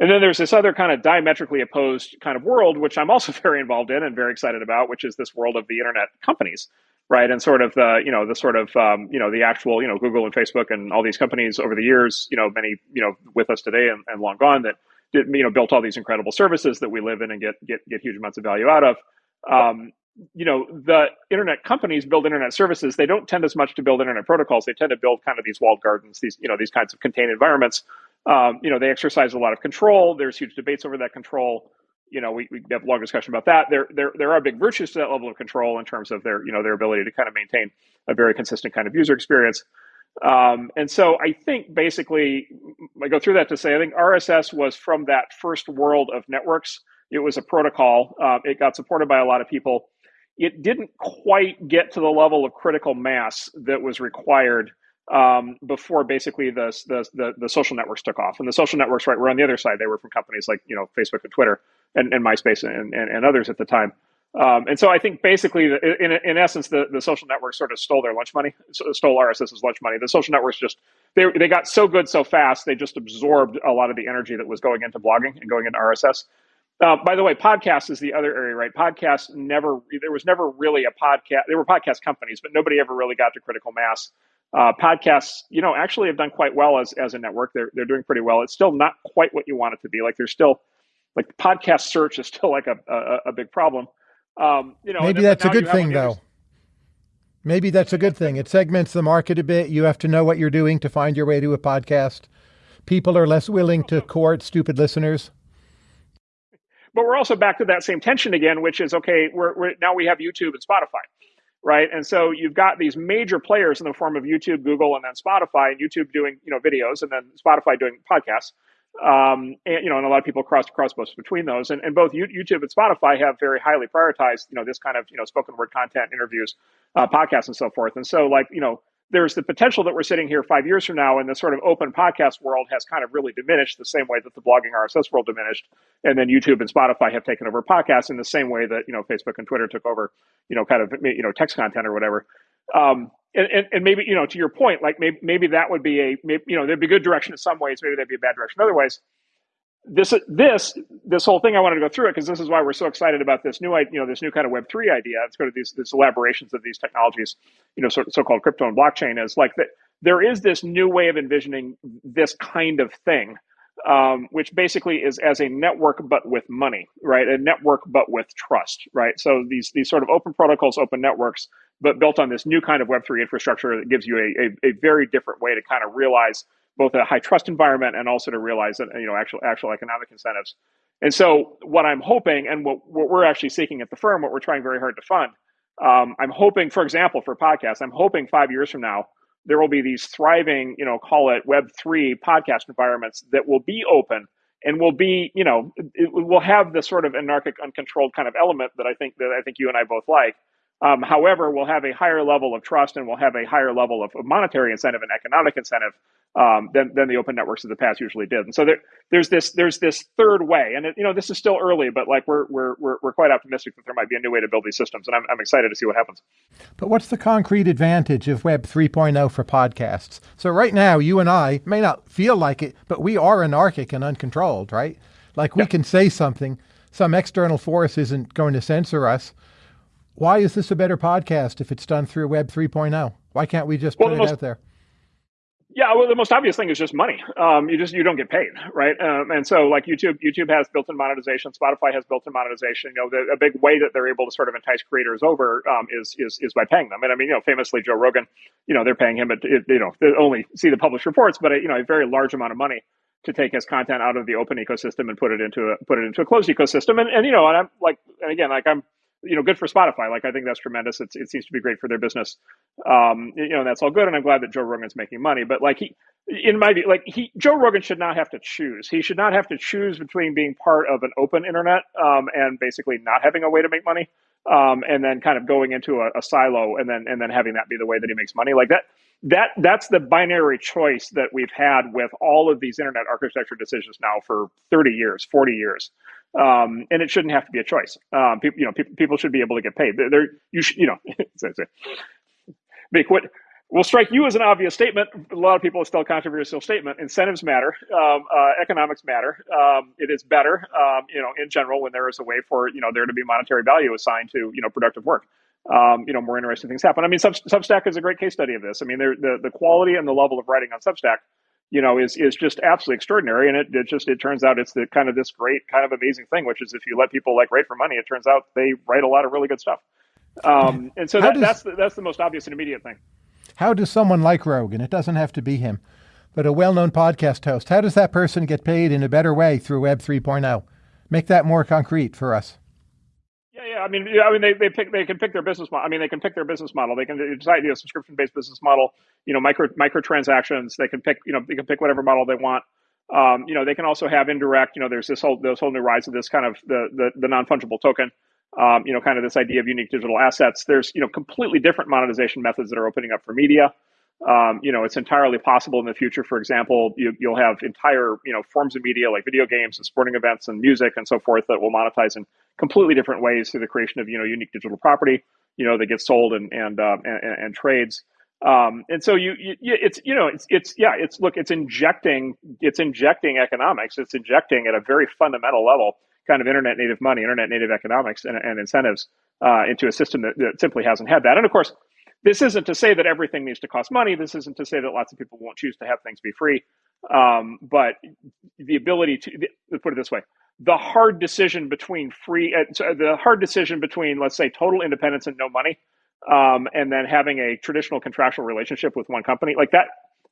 and then there's this other kind of diametrically opposed kind of world, which I'm also very involved in and very excited about, which is this world of the internet companies, right? And sort of the, you know, the sort of, um, you know, the actual, you know, Google and Facebook and all these companies over the years, you know, many, you know, with us today and, and long gone that, did, you know, built all these incredible services that we live in and get get get huge amounts of value out of. Um, you know, the internet companies build internet services. They don't tend as much to build internet protocols. They tend to build kind of these walled gardens, these, you know, these kinds of contained environments um, you know, they exercise a lot of control. There's huge debates over that control. You know, we, we have a long discussion about that. There, there, there are big virtues to that level of control in terms of their, you know, their ability to kind of maintain a very consistent kind of user experience. Um, and so I think basically, I go through that to say I think RSS was from that first world of networks. It was a protocol. Uh, it got supported by a lot of people. It didn't quite get to the level of critical mass that was required um, before basically the, the, the the social networks took off. And the social networks, right, were on the other side. They were from companies like you know Facebook and Twitter and, and MySpace and, and, and others at the time. Um, and so I think basically, in, in essence, the, the social networks sort of stole their lunch money, stole RSS's lunch money. The social networks just they they got so good so fast they just absorbed a lot of the energy that was going into blogging and going into RSS. Uh, by the way, podcast is the other area, right? Podcasts never there was never really a podcast. There were podcast companies, but nobody ever really got to critical mass uh, podcasts, you know, actually have done quite well as, as a network. They're, they're doing pretty well. It's still not quite what you want it to be. Like there's still, like podcast search is still like a, a, a big problem. Um, you know, maybe that's a good thing though. Maybe that's a good thing. It segments the market a bit. You have to know what you're doing to find your way to a podcast. People are less willing to court stupid listeners. But we're also back to that same tension again, which is okay. We're, we're now we have YouTube and Spotify right? And so you've got these major players in the form of YouTube, Google, and then Spotify, and YouTube doing you know videos, and then Spotify doing podcasts. Um, and you know, and a lot of people cross cross both between those, and, and both YouTube and Spotify have very highly prioritized you know this kind of you know spoken word content, interviews, uh, podcasts, and so forth. And so like you know there's the potential that we're sitting here five years from now and the sort of open podcast world has kind of really diminished the same way that the blogging RSS world diminished. And then YouTube and Spotify have taken over podcasts in the same way that, you know, Facebook and Twitter took over, you know, kind of, you know, text content or whatever. Um, and, and, and, maybe, you know, to your point, like maybe, maybe that would be a, maybe, you know, there'd be good direction in some ways. Maybe there'd be a bad direction in other ways this this this whole thing I wanted to go through it because this is why we're so excited about this new you know this new kind of Web three idea. It's sort of these these elaborations of these technologies, you know, so, so-called crypto and blockchain is like that. There is this new way of envisioning this kind of thing, um, which basically is as a network but with money, right? A network but with trust, right? So these these sort of open protocols, open networks, but built on this new kind of Web three infrastructure that gives you a, a, a very different way to kind of realize both a high trust environment and also to realize that you know actual actual economic incentives. And so what I'm hoping and what, what we're actually seeking at the firm, what we're trying very hard to fund, um, I'm hoping, for example, for podcasts, I'm hoping five years from now there will be these thriving, you know, call it Web three podcast environments that will be open and will be, you know, it will have the sort of anarchic, uncontrolled kind of element that I think that I think you and I both like. Um, however, we'll have a higher level of trust and we'll have a higher level of, monetary incentive and economic incentive um, than, than the open networks of the past usually did. And so there, there's this there's this third way, and it, you know this is still early, but like we're, we're we're we're quite optimistic that there might be a new way to build these systems, and I'm I'm excited to see what happens. But what's the concrete advantage of Web 3.0 for podcasts? So right now, you and I may not feel like it, but we are anarchic and uncontrolled, right? Like we yeah. can say something, some external force isn't going to censor us. Why is this a better podcast if it's done through Web 3.0? Why can't we just put it most, out there? Yeah, well, the most obvious thing is just money. Um, you just you don't get paid, right? Um, and so, like YouTube, YouTube has built-in monetization. Spotify has built-in monetization. You know, the, a big way that they're able to sort of entice creators over um, is is is by paying them. And I mean, you know, famously Joe Rogan, you know, they're paying him, at, you know, they only see the published reports, but you know, a very large amount of money to take his content out of the open ecosystem and put it into a put it into a closed ecosystem. And and you know, and I'm like, and again, like I'm you know, good for Spotify. Like I think that's tremendous. It's, it seems to be great for their business. Um, you know, that's all good, and I'm glad that Joe Rogan's making money. But like he, in my view, like he, Joe Rogan should not have to choose. He should not have to choose between being part of an open internet um, and basically not having a way to make money. um, and then kind of going into a, a, silo and then and then having that be the way that he makes money like that that that's the binary choice that we've had with all of these internet architecture decisions now for 30 years 40 years um, and it shouldn't have to be a choice um, people you know people, people should be able to get paid they're, you should you know make what will strike you as an obvious statement. A lot of people still a controversial statement. Incentives matter. Um, uh, economics matter. Um, it is better, um, you know, in general when there is a way for you know there to be monetary value assigned to you know productive work. Um, you know, more interesting things happen. I mean, Sub- Substack is a great case study of this. I mean, the the quality and the level of writing on Substack, you know, is is just absolutely extraordinary. And it, it just it turns out it's the kind of this great kind of amazing thing, which is if you let people like write for money, it turns out they write a lot of really good stuff. Um, and so that, does, that's the, that's the most obvious and immediate thing. How does someone like Rogan, it doesn't have to be him, but a well known podcast host, how does that person get paid in a better way through Web 3.0? Make that more concrete for us. Yeah, yeah. I mean, yeah, I mean, they, they pick they can pick their business model. I mean, they can pick their business model. They can decide you know, subscription based business model. You know, micro microtransactions. They can pick you know they can pick whatever model they want. Um, you know, they can also have indirect. You know, there's this whole this whole new rise of this kind of the the, the non fungible token um, you know, kind of this idea of unique digital assets. There's, you know, completely different monetization methods that are opening up for media. Um, you know, it's entirely possible in the future. For example, you, will have entire, you know, forms of media like video games and sporting events and music and so forth that will monetize in completely different ways through the creation of, you know, unique digital property, you know, that gets sold and and uh, and, and, trades. Um, and so you, you, it's you know it's it's yeah it's look it's injecting it's injecting economics it's injecting at a very fundamental level kind of internet native money, internet native economics, and, and incentives uh, into a system that, that, simply hasn't had that. And of course, this isn't to say that everything needs to cost money. This isn't to say that lots of people won't choose to have things be free. Um, but the ability to let's put it this way: the hard decision between free, uh, the hard decision between, let's say, total independence and no money, um, and then having a traditional contractual relationship with one company, like that,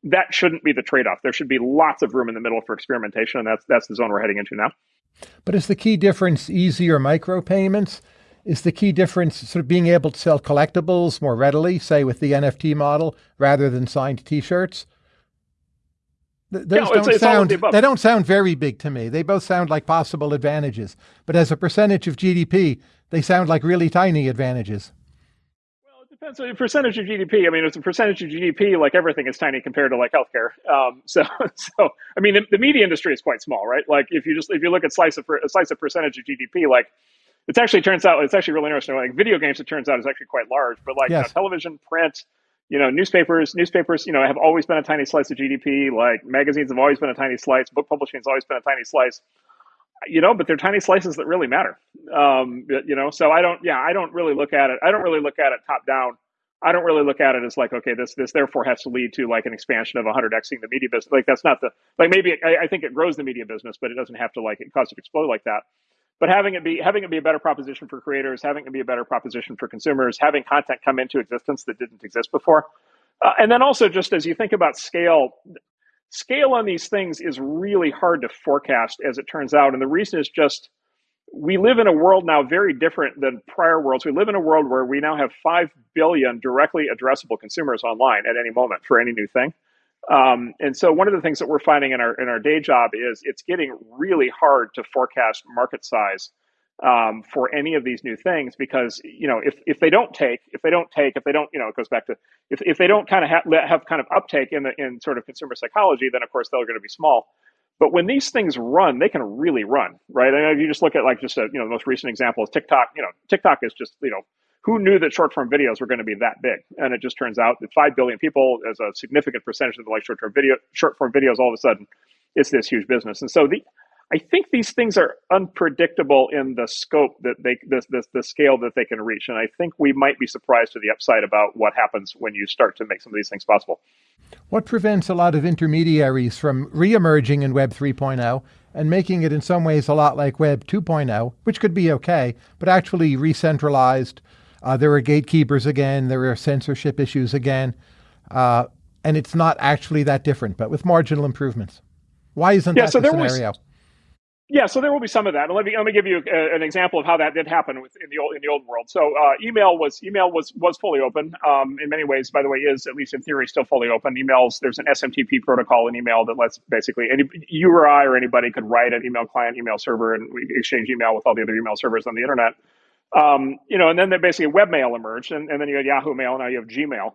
that shouldn't be the trade-off. There should be lots of room in the middle for experimentation, and that's that's the zone we're heading into now. But is the key difference easier micropayments? Is the key difference sort of being able to sell collectibles more readily, say with the NFT model, rather than signed T-shirts? Those yeah, don't it's, sound, the they don't sound very big to me. They both sound like possible advantages, but as a percentage of GDP, they sound like really tiny advantages Well, it depends on the percentage of GDP. I mean, it's a percentage of GDP. Like everything is tiny compared to like healthcare. Um, so, so I mean, the, the, media industry is quite small, right? Like if you just if you look at slice of a slice of percentage of GDP, like it's actually turns out it's actually really interesting. Like video games, it turns out is actually quite large, but like yes. you know, television, print, you know, newspapers, newspapers, you know, have always been a tiny slice of GDP. Like magazines have always been a tiny slice. Book publishing has always been a tiny slice you know, but they're tiny slices that really matter. Um, you know, so I don't, yeah, I don't really look at it. I don't really look at it top down. I don't really look at it as like, okay, this this therefore has to lead to like an expansion of 100xing the media business. Like that's not the like maybe I, I, think it grows the media business, but it doesn't have to like it cause it to explode like that. But having it be having it be a better proposition for creators, having it be a better proposition for consumers, having content come into existence that didn't exist before, uh, and then also just as you think about scale, scale on these things is really hard to forecast as it turns out. And the reason is just we live in a world now very different than prior worlds. We live in a world where we now have 5 billion directly addressable consumers online at any moment for any new thing. Um, and so one of the things that we're finding in our in our day job is it's getting really hard to forecast market size um, for any of these new things because you know if, if they don't take if they don't take if they don't you know it goes back to if, if they don't kind of ha- have kind of uptake in the in sort of consumer psychology then of course they're going to be small. But when these things run they can really run right? And if you just look at like just a you know the most recent example is tiktok you know tiktok is just you know who knew that short form videos were going to be that big and it just turns out that 5 billion people as a significant percentage of the like short term video short form videos all of a sudden it's this huge business and so the I think these things are unpredictable in the scope that they, the, the, the scale that they can reach. And I think we might be surprised to the upside about what happens when you start to make some of these things possible. What prevents a lot of intermediaries from reemerging in Web 3.0 and making it in some ways a lot like Web 2.0, which could be okay, but actually re-centralized? Uh, there are gatekeepers again, there are censorship issues again, uh, and it's not actually that different, but with marginal improvements. Why isn't yeah, that so the scenario? Was, yeah, so there will be some of that. And let me let me give you a, an example of how that did happen in the old in the old world. So uh, email was email was was fully open. Um, in many ways, by the way, is at least in theory still fully open. Emails there's an SMTP protocol in email that lets basically any you or I or anybody could write an email client, email server, and we exchange email with all the other email servers on the internet. Um, you know, and then basically webmail emerged, and, and then you had Yahoo Mail. Now you have Gmail.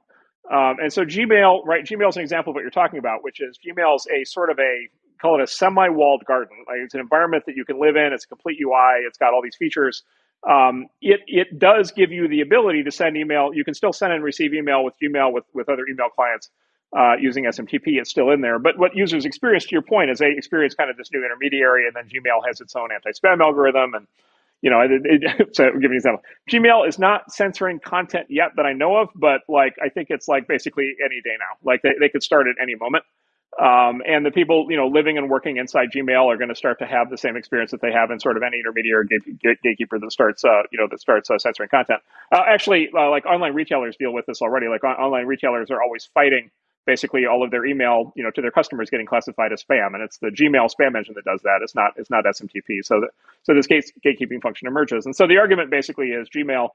Um, and so Gmail, right? Gmail is an example of what you're talking about, which is Gmail is a sort of a call it a semi-walled garden. Like it's an environment that you can live in. It's a complete UI. It's got all these features. Um, it it does give you the ability to send email. You can still send and receive email with Gmail with with other email clients uh, using SMTP. It's still in there. But what users experience, to your point, is they experience kind of this new intermediary, and then Gmail has its own anti-spam algorithm and you know, it, it, so give you an example. Gmail is not censoring content yet that I know of, but like I think it's like basically any day now. Like they, they could start at any moment. Um, and the people, you know, living and working inside Gmail are going to start to have the same experience that they have in sort of any intermediary gate, gatekeeper that starts, uh, you know, that starts uh, censoring content. Uh, actually, uh, like online retailers deal with this already. Like on- online retailers are always fighting basically all of their email, you know, to their customers getting classified as spam, and it's the Gmail spam engine that does that. It's not it's not SMTP. So that, so this gate, gatekeeping function emerges, and so the argument basically is Gmail.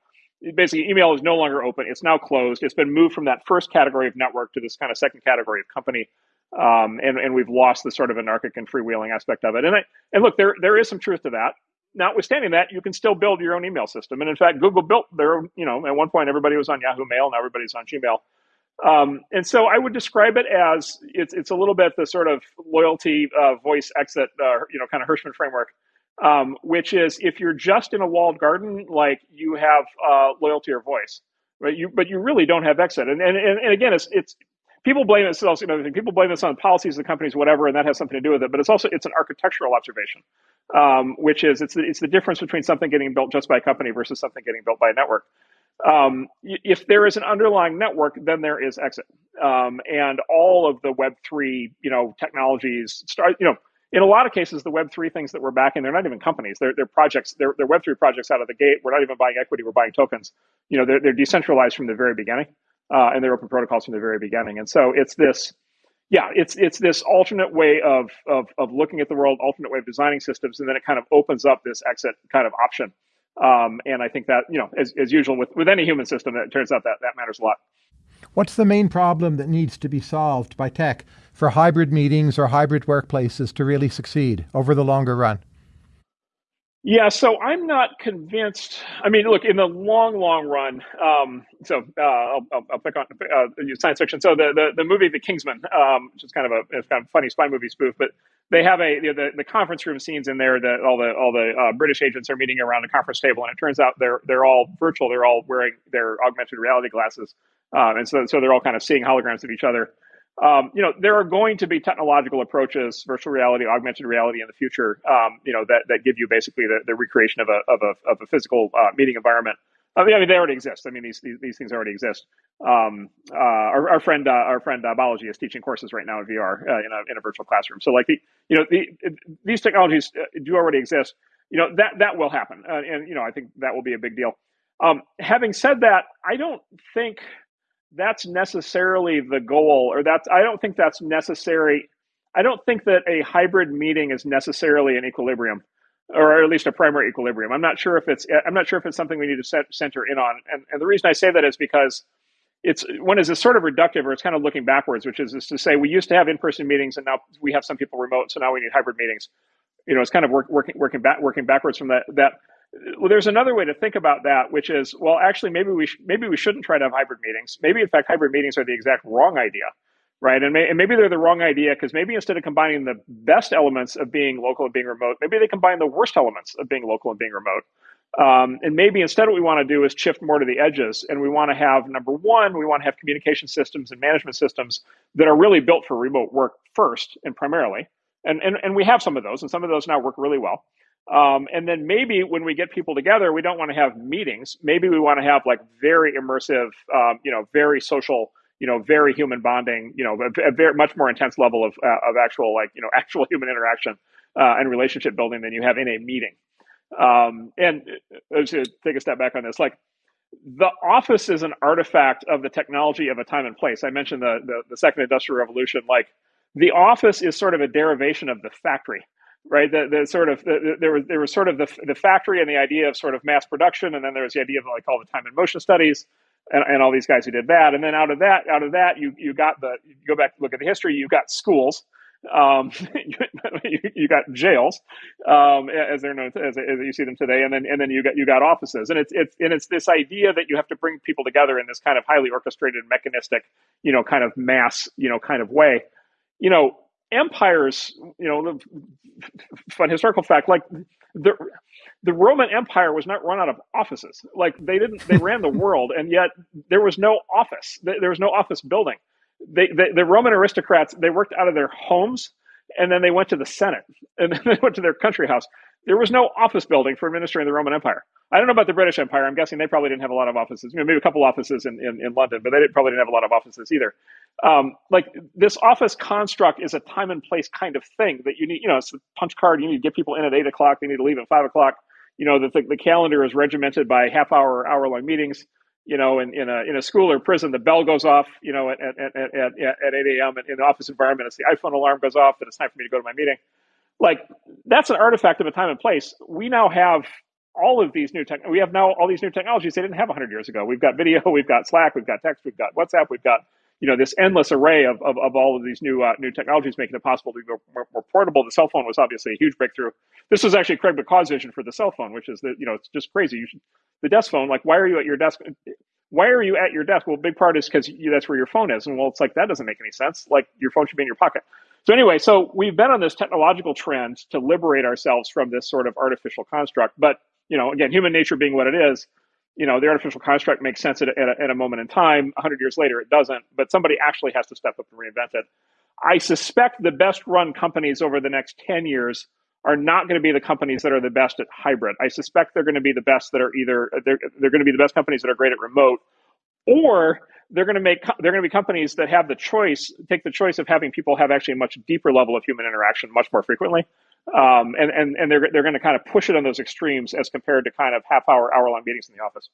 Basically, email is no longer open. It's now closed. It's been moved from that first category of network to this kind of second category of company, um, and and we've lost the sort of anarchic and freewheeling aspect of it. And I, and look, there there is some truth to that. Notwithstanding that, you can still build your own email system. And in fact, Google built their own. You know, at one point everybody was on Yahoo Mail, now everybody's on Gmail. Um, and so I would describe it as it's, it's a little bit the sort of loyalty uh, voice exit, uh, you know, kind of Hirschman framework, um, which is if you're just in a walled garden, like you have uh, loyalty or voice, right? You, but you really don't have exit. And, and, and again, it's, it's, people blame this also, you know, people blame this on policies of the companies, whatever, and that has something to do with it. But it's also, it's an architectural observation, um, which is, it's the, it's the difference between something getting built just by a company versus something getting built by a network um, if there is an underlying network, then there is exit. Um, and all of the Web three, you know, technologies start. You know, in a lot of cases, the Web three things that we're backing, they're not even companies. They're, they're projects. They're, they're Web three projects out of the gate. We're not even buying equity. We're buying tokens. You know, they're, they're decentralized from the very beginning, uh, and they're open protocols from the very beginning. And so it's this. Yeah, it's it's this alternate way of, of of looking at the world, alternate way of designing systems, and then it kind of opens up this exit kind of option um, and I think that, you know, as, as usual with, with any human system, it turns out that that matters a lot. What's the main problem that needs to be solved by tech for hybrid meetings or hybrid workplaces to really succeed over the longer run? Yeah, so I'm not convinced. I mean, look, in the long, long run, um, so uh, I'll, I'll, pick on uh, science fiction. So the, the, the movie The Kingsman, um, which is kind of a it's kind of funny spy movie spoof, but they have a the, the conference room scenes in there that all the all the uh, British agents are meeting around a conference table, and it turns out they're they're all virtual. They're all wearing their augmented reality glasses, um, and so so they're all kind of seeing holograms of each other um, you know, there are going to be technological approaches, virtual reality, augmented reality in the future, um, you know, that, that give you basically the, the recreation of a, of a, of a physical uh, meeting environment. I mean, I mean, they already exist. I mean, these, these, these things already exist. Um, uh, our, our, friend, uh, our friend uh, Balaji is teaching courses right now in VR uh, in, a, in a virtual classroom. So like the, you know, the, these technologies uh, do already exist. You know, that, that will happen. Uh, and, you know, I think that will be a big deal. Um, having said that, I don't think that's necessarily the goal, or that's I don't think that's necessary. I don't think that a hybrid meeting is necessarily an equilibrium, or at least a primary equilibrium. I'm not sure if it's I'm not sure if it's something we need to center in on. And, and the reason I say that is because it's one is sort of reductive, or it's kind of looking backwards, which is, is to say we used to have in-person meetings, and now we have some people remote, so now we need hybrid meetings. You know, it's kind of work, working working back working backwards from that that well, there's another way to think about that, which is, well, actually, maybe we sh- maybe we shouldn't try to have hybrid meetings. Maybe, in fact, hybrid meetings are the exact wrong idea, right? And, may- and maybe they're the wrong idea because maybe instead of combining the best elements of being local and being remote, maybe they combine the worst elements of being local and being remote. Um, and maybe instead, what we want to do is shift more to the edges, and we want to have number one, we want to have communication systems and management systems that are really built for remote work first and primarily. And, and, and we have some of those, and some of those now work really well. Um, and then maybe when we get people together, we don't want to have meetings. Maybe we want to have like very immersive, um, you know, very social, you know, very human bonding, you know, a, a very much more intense level of, uh, of actual like, you know, actual human interaction uh, and relationship building than you have in a meeting. Um, and uh, to take a step back on this, like the office is an artifact of the technology of a time and place. I mentioned the, the, the second industrial revolution. Like the office is sort of a derivation of the factory right? The, the sort of the, there was there was sort of the the factory and the idea of sort of mass production, and then there was the idea of like all the time and motion studies, and, and all these guys who did that, and then out of that out of that you you got the you go back look at the history, you got schools, Um, you, you, got jails, um, as they're known as, as, you see them today, and then and then you got you got offices, and it's it's and it's this idea that you have to bring people together in this kind of highly orchestrated, mechanistic, you know, kind of mass, you know, kind of way. You know, empires, you know, fun historical fact, like the the Roman Empire was not run out of offices. Like they didn't, they ran the world, and yet there was no office. There was no office building. They, they, the Roman aristocrats, they worked out of their homes, and then they went to the Senate, and then they went to their country house. There was no office building for administering the Roman Empire. I don't know about the British Empire. I'm guessing they probably didn't have a lot of offices. You know, maybe a couple offices in, in, in London, but they didn't, probably didn't have a lot of offices either. Um, like this office construct is a time and place kind of thing that you need. You know, it's a punch card. You need to get people in at eight o'clock. They need to leave at five o'clock you know, the, the calendar is regimented by half hour, hour long meetings. You know, in, in a in a school or prison, the bell goes off. You know, at at at, at, at eight a.m. in the office environment, it's the iPhone alarm goes off that it's time for me to go to my meeting. Like that's an artifact of a time and place. We now have all of these new tech. We have now all these new technologies they didn't have 100 years ago. We've got video, we've got Slack, we've got text, we've got WhatsApp, we've got you know this endless array of, of, of all of these new uh, new technologies making it possible to be more, more, portable. The cell phone was obviously a huge breakthrough. This was actually Craig McCaw's vision for the cell phone, which is that you know it's just crazy. You should the desk phone. Like, why are you at your desk? Why are you at your desk? Well, big part is because that's where your phone is. And well, it's like that doesn't make any sense. Like your phone should be in your pocket. So anyway, so we've been on this technological trend to liberate ourselves from this sort of artificial construct. But you know, again, human nature being what it is, you know, the artificial construct makes sense at a, at a, at a moment in time. 100 years later, it doesn't. But somebody actually has to step up and reinvent it. I suspect the best run companies over the next 10 years are not going to be the companies that are the best at hybrid. I suspect they're going to be the best that are either they're, they're going to be the best companies that are great at remote, or they're going to make they're going to be companies that have the choice take the choice of having people have actually a much deeper level of human interaction much more frequently um, and and and they're they're going to kind of push it on those extremes as compared to kind of half hour hour long meetings in the office.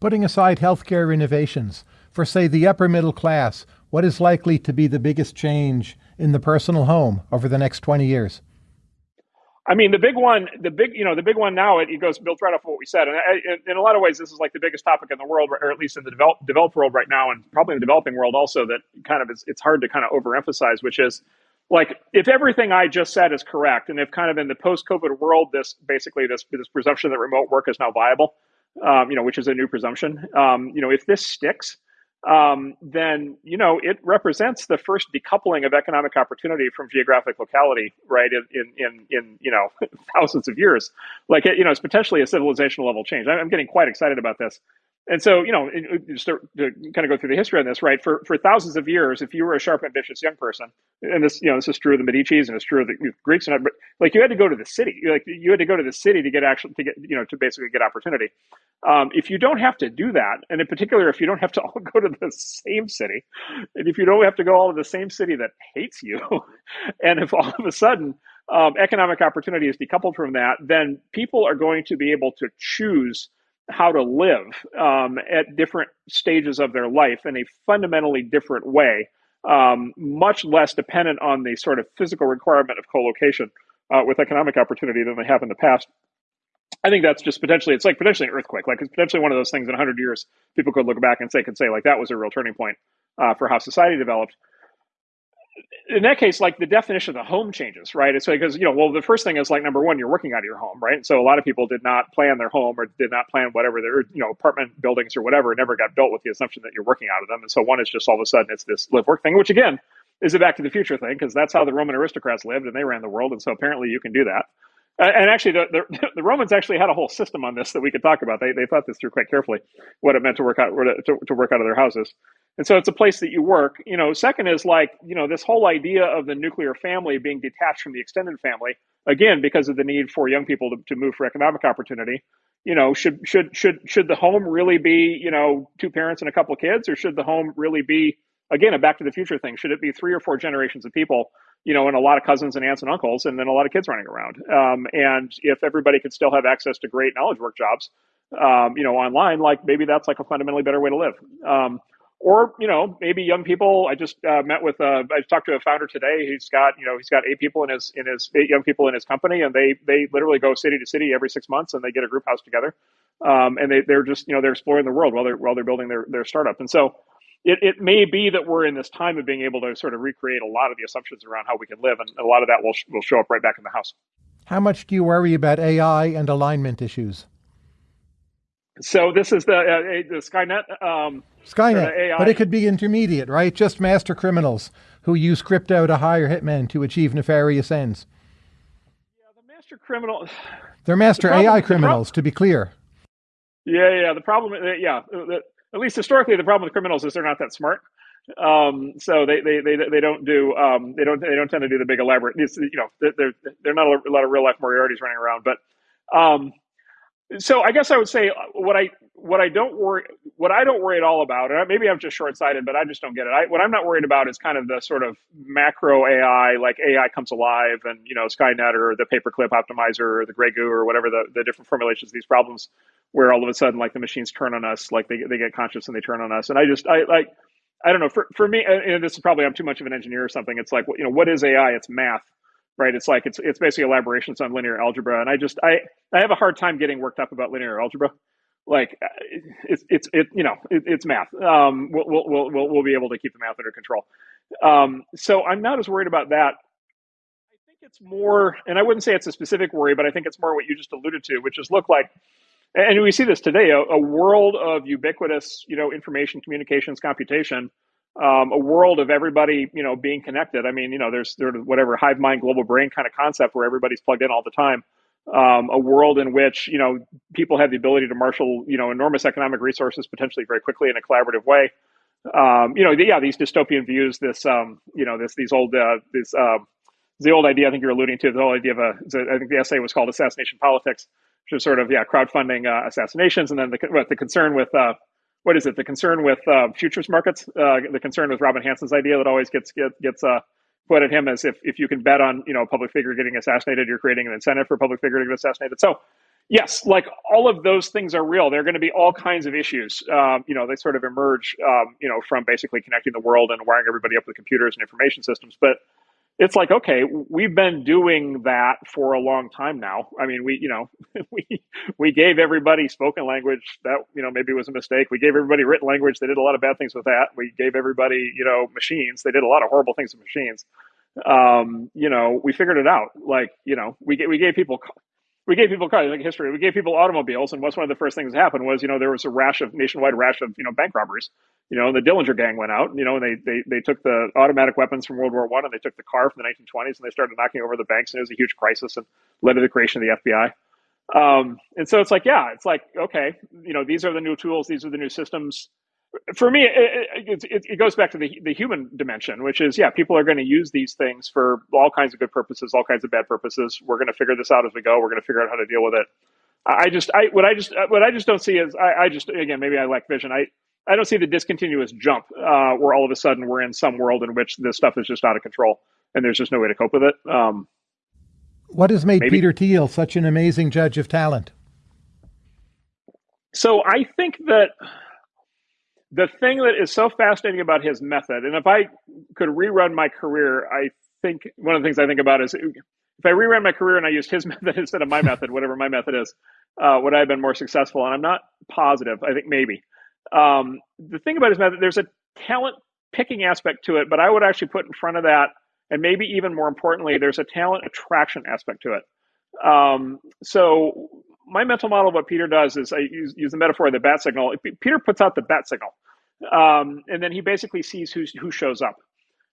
Putting aside healthcare innovations for say the upper middle class, what is likely to be the biggest change in the personal home over the next twenty years? I mean, the big one, the big, you know, the big one now, it, it goes built right off of what we said. And I, in a lot of ways, this is like the biggest topic in the world, or at least in the develop, developed world right now, and probably in the developing world also, that kind of is, it's hard to kind of overemphasize, which is like if everything I just said is correct, and if kind of in the post-COVID world, this basically this this presumption that remote work is now viable, um, you know, which is a new presumption. Um, you know, if this sticks, um, then you know it represents the first decoupling of economic opportunity from geographic locality, right? In in in, you know thousands of years, like you know, it's potentially a civilizational level change. I'm getting quite excited about this. And so, you know, to, to, kind of go through the history on this, right? For for thousands of years, if you were a sharp, ambitious young person, and this, you know, this is true of the Medici's and it's true of the Greeks, and but like you had to go to the city, like you had to go to the city to get actually to get, you know, to basically get opportunity. Um, if you don't have to do that, and in particular, if you don't have to all go to the same city, and if you don't have to go all to the same city that hates you, and if all of a sudden um, economic opportunity is decoupled from that, then people are going to be able to choose how to live um, at different stages of their life in a fundamentally different way, um, much less dependent on the sort of physical requirement of co-location uh, with economic opportunity than they have in the past. I think that's just potentially it's like potentially an earthquake. Like it's potentially one of those things in 100 years people could look back and say could say like that was a real turning point uh, for how society developed in that case, like the definition of the home changes, right? It's because, you know, well, the first thing is like number one, you're working out of your home, right? So a lot of people did not plan their home or did not plan whatever their, you know, apartment buildings or whatever never got built with the assumption that you're working out of them. And so one is just all of a sudden it's this live work thing, which again is a back to the future thing because that's how the Roman aristocrats lived and they ran the world. And so apparently you can do that. and actually, the, the, the, Romans actually had a whole system on this that we could talk about. They, they thought this through quite carefully, what it meant to work out to, to work out of their houses. And so it's a place that you work. You know, second is like, you know, this whole idea of the nuclear family being detached from the extended family, again, because of the need for young people to, to move for economic opportunity. You know, should should should should the home really be, you know, two parents and a couple of kids, or should the home really be again a back to the future thing? Should it be three or four generations of people, you know, and a lot of cousins and aunts and uncles, and then a lot of kids running around? Um, and if everybody could still have access to great knowledge work jobs, um, you know, online, like maybe that's like a fundamentally better way to live. Um, or you know maybe young people. I just uh, met with uh, I talked to a founder today. He's got you know he's got eight people in his in his eight young people in his company, and they they literally go city to city every six months, and they get a group house together, um, and they they're just you know they're exploring the world while they're while they're building their their startup. And so it, it may be that we're in this time of being able to sort of recreate a lot of the assumptions around how we can live, and a lot of that will will show up right back in the house. How much do you worry about AI and alignment issues? So this is the uh, the Skynet. Um, Skynet, but it could be intermediate, right? Just master criminals who use crypto to hire hitmen to achieve nefarious ends. Yeah, the master criminal. They're master the problem, AI criminals, to be clear. Yeah, yeah. The problem, uh, yeah, at least historically, the problem with criminals is they're not that smart. Um, so they, they, they, they don't do um, they don't they don't tend to do the big elaborate. You know, they're they're not a lot of real life Moriarty's running around, but um, so I guess I would say uh, what I what I don't worry what I don't worry at all about, and maybe I'm just short sighted, but I just don't get it. I, what I'm not worried about is kind of the sort of macro AI, like AI comes alive, and you know Skynet or the paperclip optimizer or the Grey Goo or whatever the, the different formulations of these problems, where all of a sudden like the machines turn on us, like they they get conscious and they turn on us, and I just I like I don't know for for me, and this is probably I'm too much of an engineer or something. It's like you know what is AI? It's math right? It's like it's it's basically elaborations on linear algebra, and I just I I have a hard time getting worked up about linear algebra. Like it's it's it you know it, it's math. Um, we'll, we'll we'll we'll be able to keep the math under control. Um, so I'm not as worried about that. I think it's more, and I wouldn't say it's a specific worry, but I think it's more what you just alluded to, which is look like, and we see this today, a, a world of ubiquitous, you know, information, communications, computation um, a world of everybody, you know, being connected. I mean, you know, there's there's whatever hive mind, global brain kind of concept where everybody's plugged in all the time. Um, a world in which you know people have the ability to marshal you know enormous economic resources potentially very quickly in a collaborative way. Um, you know, yeah, these dystopian views, this um, you know, this these old uh, this um, the old idea I think you're alluding to, the whole idea of a I think the essay was called assassination politics, which is sort of yeah crowdfunding uh, assassinations, and then the the concern with uh, what is it? The concern with uh, futures markets, uh, the concern with Robin Hanson's idea that always gets get, gets uh, put at him as if if you can bet on you know a public figure getting assassinated, you're creating an incentive for a public figure to get assassinated. So yes, like all of those things are real. There are going to be all kinds of issues. Um, you know, they sort of emerge, um, you know, from basically connecting the world and wiring everybody up with computers and information systems. But it's like okay we've been doing that for a long time now. I mean we you know we we gave everybody spoken language that you know maybe was a mistake. We gave everybody written language. They did a lot of bad things with that. We gave everybody you know machines. They did a lot of horrible things with machines. Um, you know we figured it out. Like you know we we gave people we gave people cars, like history. We gave people automobiles, and what's one of the first things that happened was, you know, there was a rash of nationwide rash of, you know, bank robberies. You know, the Dillinger gang went out. You know, and they they they took the automatic weapons from World War One, and they took the car from the 1920s, and they started knocking over the banks, and it was a huge crisis, and led to the creation of the FBI. Um, and so it's like, yeah, it's like, okay, you know, these are the new tools, these are the new systems for me, it, it, it, goes back to the, the human dimension, which is, yeah, people are going to use these things for all kinds of good purposes, all kinds of bad purposes. We're going to figure this out as we go. We're going to figure out how to deal with it. I just, I, what I just, what I just don't see is, I, I just, again, maybe I lack vision. I, I don't see the discontinuous jump uh, where all of a sudden we're in some world in which this stuff is just out of control and there's just no way to cope with it. Um, what has made maybe. Peter Thiel such an amazing judge of talent? So I think that the thing that is so fascinating about his method, and if I could rerun my career, I think one of the things I think about is if I rerun my career and I used his method instead of my method, whatever my method is, uh, would I have been more successful? And I'm not positive. I think maybe. Um, the thing about his method, there's a talent picking aspect to it, but I would actually put in front of that, and maybe even more importantly, there's a talent attraction aspect to it. Um, so my mental model of what Peter does is I use, use the metaphor of the bat signal. Peter puts out the bat signal, um, and then he basically sees who who shows up,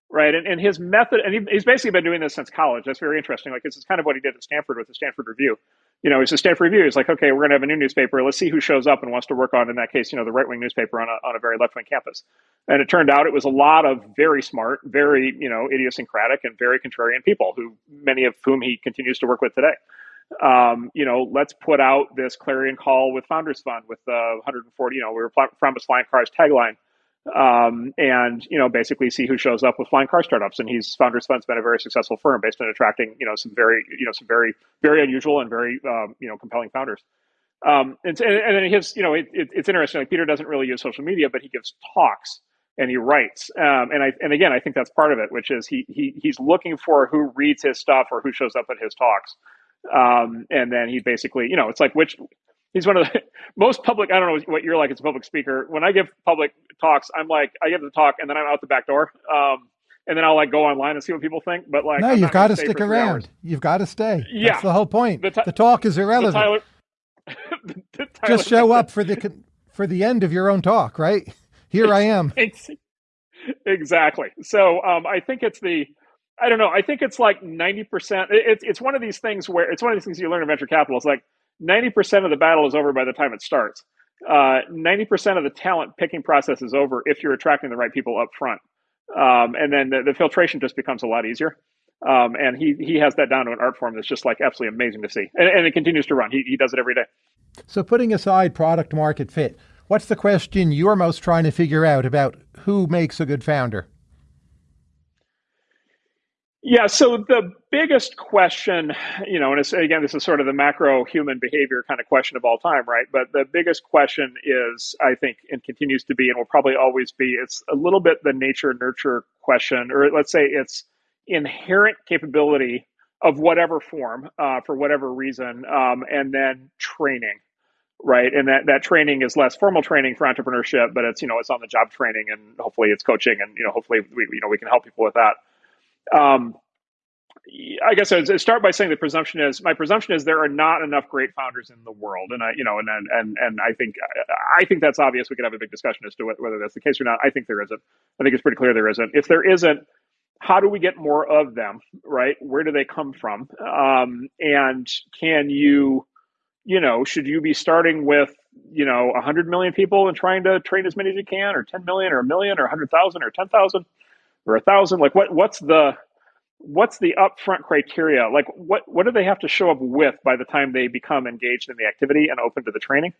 right? And, and his method, and he, he's basically been doing this since college. That's very interesting. Like this is kind of what he did at Stanford with the Stanford Review. You know, it's a Stanford Review. He's like, okay, we're going to have a new newspaper. Let's see who shows up and wants to work on, in that case, you know, the right wing newspaper on a on a very left wing campus. And it turned out it was a lot of very smart, very you know idiosyncratic and very contrarian people who many of whom he continues to work with today um, you know, let's put out this clarion call with Founders Fund with the 140, you know, we were promised flying cars tagline. Um, and you know, basically see who shows up with flying car startups. And he's Founders Fund's been a very successful firm based on attracting you know some very you know some very very unusual and very um, you know compelling founders. Um, and, and then his you know it, it, it's interesting. Like Peter doesn't really use social media, but he gives talks and he writes. Um, and I and again, I think that's part of it, which is he he he's looking for who reads his stuff or who shows up at his talks. Um, and then he basically, you know, it's like which he's one of the most public. I don't know what you're like as a public speaker. When I give public talks, I'm like, I give the talk and then I'm out the back door. Um, and then I'll like go online and see what people think. But like, no, I'm you've got to stick around. hours. You've got to stay. Yeah. That's the whole point. The The, talk is irrelevant. Tyler, the Tyler Just show up for the for the end of your own talk, right? Here I am. Exactly. So um, I think it's the, I don't know. I think it's like ninety percent. It's it's one of these things where it's one of these things you learn in venture capital. It's like ninety percent of the battle is over by the time it starts. Uh, Ninety percent of the talent picking process is over if you're attracting the right people up front, um, and then the, the filtration just becomes a lot easier. Um, and he he has that down to an art form that's just like absolutely amazing to see, and, and it continues to run. He he does it every day. So putting aside product market fit, what's the question you're most trying to figure out about who makes a good founder? Yeah. So the biggest question, you know, and again, this is sort of the macro human behavior kind of question of all time, right? But the biggest question is, I think, and continues to be, and will probably always be, it's a little bit the nature nurture question, or let's say it's inherent capability of whatever form, uh, for whatever reason, um, and then training. Right, and that, that training is less formal training for entrepreneurship, but it's you know it's on the job training, and hopefully it's coaching, and you know hopefully we you know we can help people with that. Um, I guess I would start by saying the presumption is my presumption is there are not enough great founders in the world, and I, you know, and and and, and I think I think that's obvious. We could have a big discussion as to whether that's the case or not. I think there isn't. I think it's pretty clear there isn't. If there isn't, how do we get more of them? Right? Where do they come from? Um, and can you, you know, should you be starting with you know 100 million people and trying to train as many as you can, or 10 million, or a million, or 100,000, or 10,000, or a thousand? Like what? What's the what's the upfront criteria? Like what what do they have to show up with by the time they become engaged in the activity and open to the training?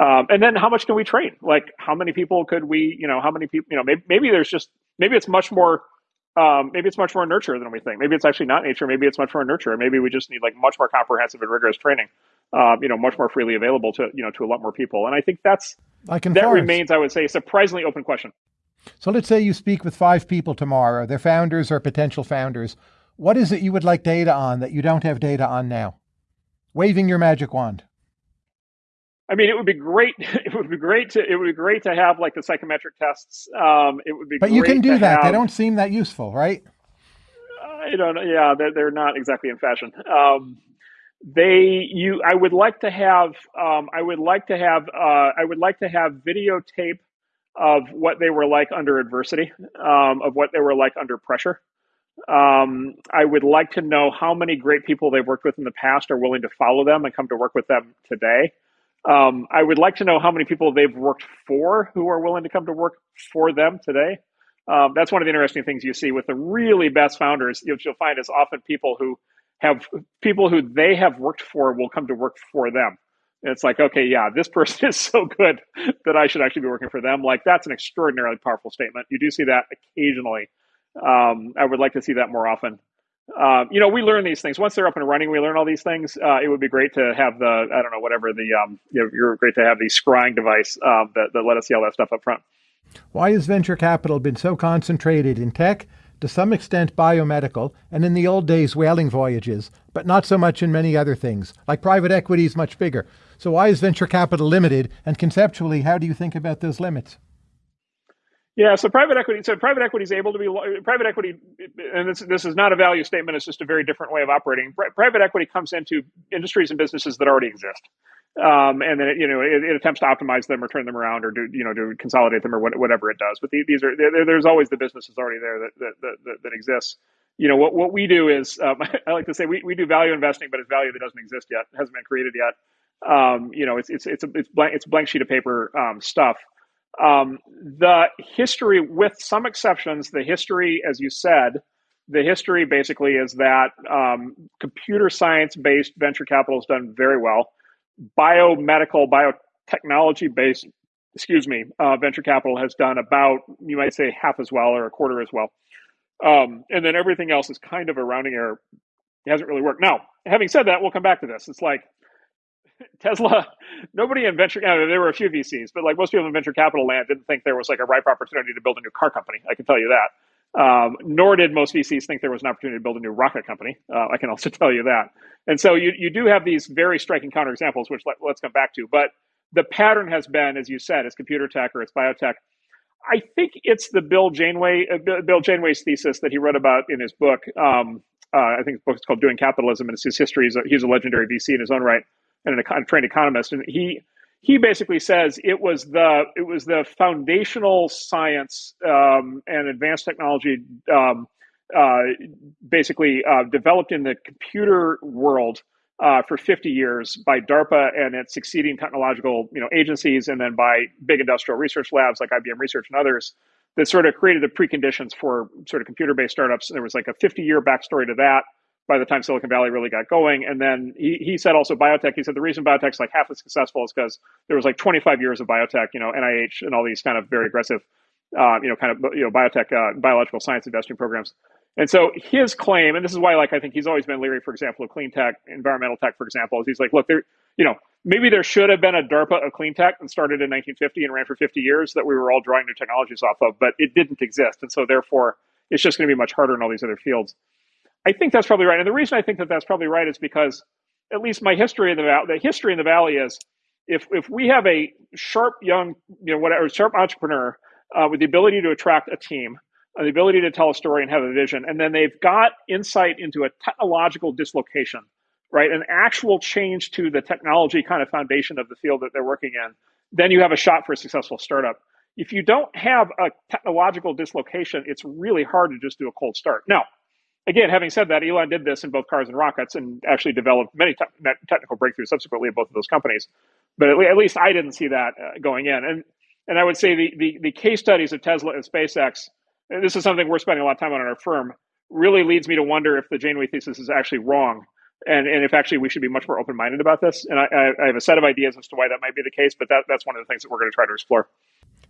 Um, and then how much can we train? Like how many people could we, you know, how many people, you know, maybe, maybe there's just maybe it's much more um, maybe it's much more nurture than we think. Maybe it's actually not nature. Maybe it's much more nurture. Maybe we just need like much more comprehensive and rigorous training. Um, you know, much more freely available to you know to a lot more people. And I think that's Like that remains, I would say, a surprisingly open question. So let's say you speak with five people tomorrow. They're founders or potential founders. What is it you would like data on that you don't have data on now? Waving your magic wand. I mean, it would be great. It would be great to. It would be great to have like the psychometric tests. Um, it would be. But you can do that. They don't seem that useful, right? I don't know. Yeah, they're, they're not exactly in fashion. Um, they you I would like to have um, I would like to have uh, I would like to have videotape of what they were like under adversity, um, of what they were like under pressure. Um, I would like to know how many great people they've worked with in the past are willing to follow them and come to work with them today. Um, I would like to know how many people they've worked for who are willing to come to work for them today. Um, that's one of the interesting things you see with the really best founders. You'll, you'll find is often people who have people who they have worked for will come to work for them. And it's like, okay, yeah, this person is so good that I should actually be working for them. Like that's an extraordinarily powerful statement. You do see that occasionally. Um, I would like to see that more often. Um, you know, we learn these things once they're up and running. We learn all these things. Uh, it would be great to have the I don't know whatever the um, you know, you're great to have the scrying device um, that that let us see all that stuff up front. Why has venture capital been so concentrated in tech, to some extent biomedical, and in the old days whaling voyages, but not so much in many other things? Like private equity is much bigger. So why is venture capital limited? And conceptually, how do you think about those limits? Yeah, so private equity. So private equity is able to be private equity, and this this is not a value statement. It's just a very different way of operating. Private equity comes into industries and businesses that already exist, um, and then it, you know it, it attempts to optimize them or turn them around or do you know to consolidate them or what, whatever it does. But the, these are there, there's always the businesses already there that that, that, that, that exists. You know what what we do is um, I like to say we, we do value investing, but it's value that doesn't exist yet, hasn't been created yet. Um, you know, it's it's it's a it's blank it's blank sheet of paper um, stuff. Um, the history, with some exceptions, the history, as you said, the history basically is that um, computer science based venture capital has done very well. Biomedical, biotechnology based, excuse me, uh, venture capital has done about, you might say, half as well or a quarter as well. Um, and then everything else is kind of a rounding error. It hasn't really worked. Now, having said that, we'll come back to this. It's like Tesla, nobody in venture, know, there were a few VCs, but like most people in venture capital land didn't think there was like a ripe opportunity to build a new car company. I can tell you that. Um, nor did most VCs think there was an opportunity to build a new rocket company. Uh, I can also tell you that. And so you, you do have these very striking counterexamples, which let, us come back to. But the pattern has been, as you said, it's computer tech or it's biotech. I think it's the Bill Janeway, uh, Bill Janeway's thesis that he wrote about in his book. Um, uh, I think his book is called Doing Capitalism, and it's his history. He's a, he's a legendary VC in his own right and a trained economist. And he he basically says it was the it was the foundational science um, and advanced technology um, uh, basically uh, developed in the computer world uh, for 50 years by DARPA and its succeeding technological you know agencies, and then by big industrial research labs like IBM Research and others that sort of created the preconditions for sort of computer-based startups. There was like a 50-year backstory to that by the time Silicon Valley really got going. And then he, he said also biotech, he said the reason biotech's like half as successful is because there was like 25 years of biotech, you know, NIH and all these kind of very aggressive, uh, you know, kind of, you know, biotech, uh, biological science investing programs. And so his claim, and this is why, like, I think he's always been leery, for example, of clean tech, environmental tech, for example, is he's like, look, there, you know, maybe there should have been a DARPA of clean tech and started in 1950 and ran for 50 years that we were all drawing new technologies off of, but it didn't exist. And so therefore, it's just going to be much harder in all these other fields. I think that's probably right. And the reason I think that that's probably right is because at least my history in the valley, the history in the valley is if if we have a sharp young, you know, whatever sharp entrepreneur uh, with the ability to attract a team, uh, the ability to tell a story and have a vision, and then they've got insight into a technological dislocation, right, an actual change to the technology kind of foundation of the field that they're working in, then you have a shot for a successful startup. If you don't have a technological dislocation, it's really hard to just do a cold start. Now, again, having said that, Elon did this in both cars and rockets and actually developed many te- technical breakthroughs subsequently in both of those companies. But at, le- at least I didn't see that uh, going in. And and I would say the, the, the case studies of Tesla and SpaceX, and this is something we're spending a lot of time on in our firm, really leads me to wonder if the Janeway thesis is actually wrong. And, and if actually we should be much more open minded about this. And I, I have a set of ideas as to why that might be the case, but that, that's one of the things that we're going to try to explore.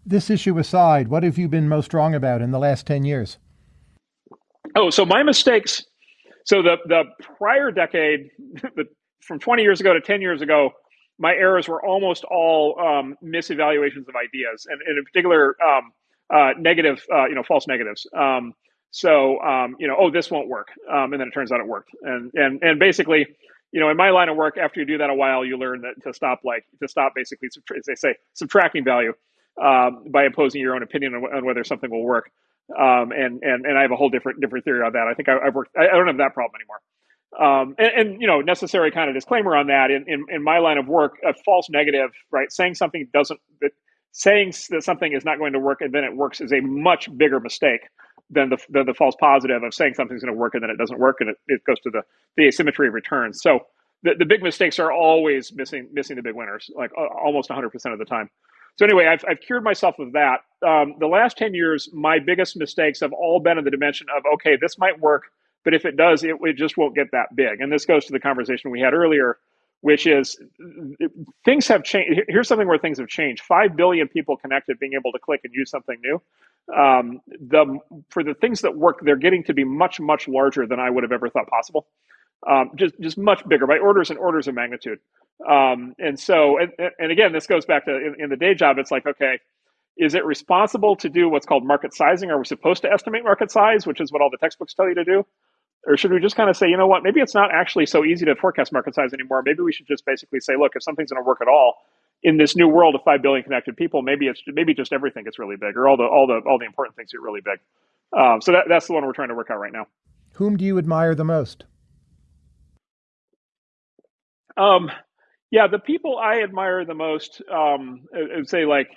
This issue aside, what have you been most wrong about in the last 10 years? Oh, so my mistakes. So the the prior decade, the, from 20 years ago to 10 years ago, my errors were almost all um, misevaluations of ideas, and, and in particular, um, uh, negative, uh, you know, false negatives. Um, so, um, you know, oh, this won't work, um, and then it turns out it worked, and and and basically, you know, in my line of work, after you do that a while, you learn that to stop, like, to stop basically, as they say, subtracting value um, by imposing your own opinion on, on whether something will work. Um, and and and I have a whole different different theory on that. I think I, have worked. I, I, don't have that problem anymore. Um, and, and, you know, necessary kind of disclaimer on that. In, in, in my line of work, a false negative, right? Saying something doesn't, that saying that something is not going to work and then it works is a much bigger mistake than the than the false positive of saying something's going to work and then it doesn't work and it, it goes to the the asymmetry of returns. So the, the big mistakes are always missing missing the big winners, like uh, almost 100% of the time. So anyway, I've, I've cured myself of that. Um, the last 10 years, my biggest mistakes have all been in the dimension of, okay, this might work, but if it does, it, it just won't get that big. And this goes to the conversation we had earlier, which is things have changed. Here's something where things have changed. 5 billion people connected, being able to click and use something new. Um, the, for the things that work, they're getting to be much, much larger than I would have ever thought possible. Um, just, just much bigger by orders and orders of magnitude. Um, and so, and, and, again, this goes back to in, in, the day job. It's like, okay, is it responsible to do what's called market sizing? Are we supposed to estimate market size, which is what all the textbooks tell you to do? Or should we just kind of say, you know what, maybe it's not actually so easy to forecast market size anymore. Maybe we should just basically say, look, if something's going to work at all in this new world of five billion connected people, maybe it's maybe just everything gets really big, or all the all the all the important things get really big. Um, so that, that's the one we're trying to work out right now. Whom do you admire the most? Um, yeah, the people I admire the most, um, I would say like,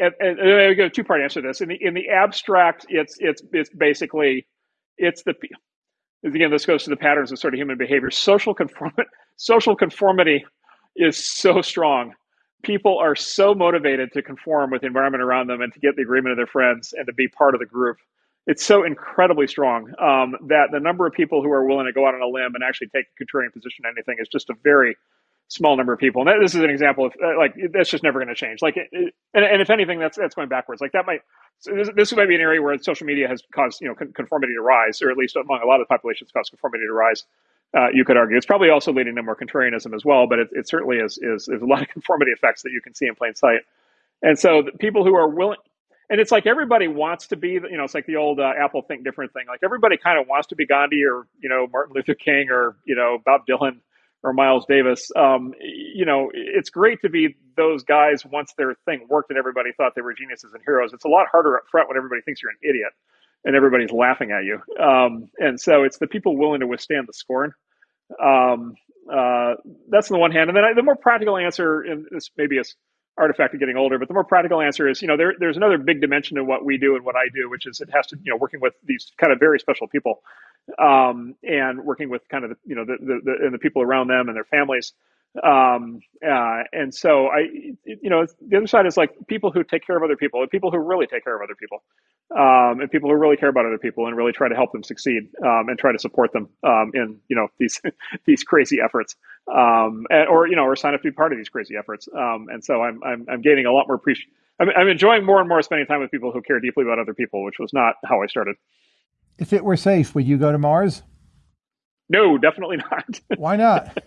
and, and, and I go two part answer to this. In the in the abstract, it's it's it's basically it's the again this goes to the patterns of sort of human behavior. Social conform social conformity is so strong. People are so motivated to conform with the environment around them and to get the agreement of their friends and to be part of the group. It's so incredibly strong um, that the number of people who are willing to go out on a limb and actually take a contrarian position on anything is just a very small number of people. And that, this is an example of uh, like that's just never going to change. Like, it, it, and, and if anything, that's that's going backwards. Like that might so this, this might be an area where social media has caused you know conformity to rise, or at least among a lot of the populations, caused conformity to rise. Uh, you could argue it's probably also leading to more contrarianism as well, but it, it certainly is, is is a lot of conformity effects that you can see in plain sight. And so, people who are willing, and it's like everybody wants to be, you know, it's like the old uh, Apple think different thing. Like everybody kind of wants to be Gandhi or you know Martin Luther King or you know Bob Dylan or Miles Davis. Um, you know, it's great to be those guys once their thing worked and everybody thought they were geniuses and heroes. It's a lot harder up front when everybody thinks you're an idiot and everybody's laughing at you. Um, and so it's the people willing to withstand the scorn. Um, uh, that's on the one hand. And then I, the more practical answer, and this maybe is artifact of getting older, but the more practical answer is, you know, there, there's another big dimension to what we do and what I do, which is it has to, you know, working with these kind of very special people um, and working with kind of the, you know, the, the, the, and the people around them and their families. Um, uh, and so I, you know, the other side is like people who take care of other people and people who really take care of other people. Um, and people who really care about other people and really try to help them succeed um, and try to support them um, in you know these these crazy efforts um, and, or you know or sign up to be part of these crazy efforts. Um, and so I'm, I'm I'm gaining a lot more appreciation I'm, I'm enjoying more and more spending time with people who care deeply about other people which was not how I started. If it were safe would you go to Mars? No definitely not. Why not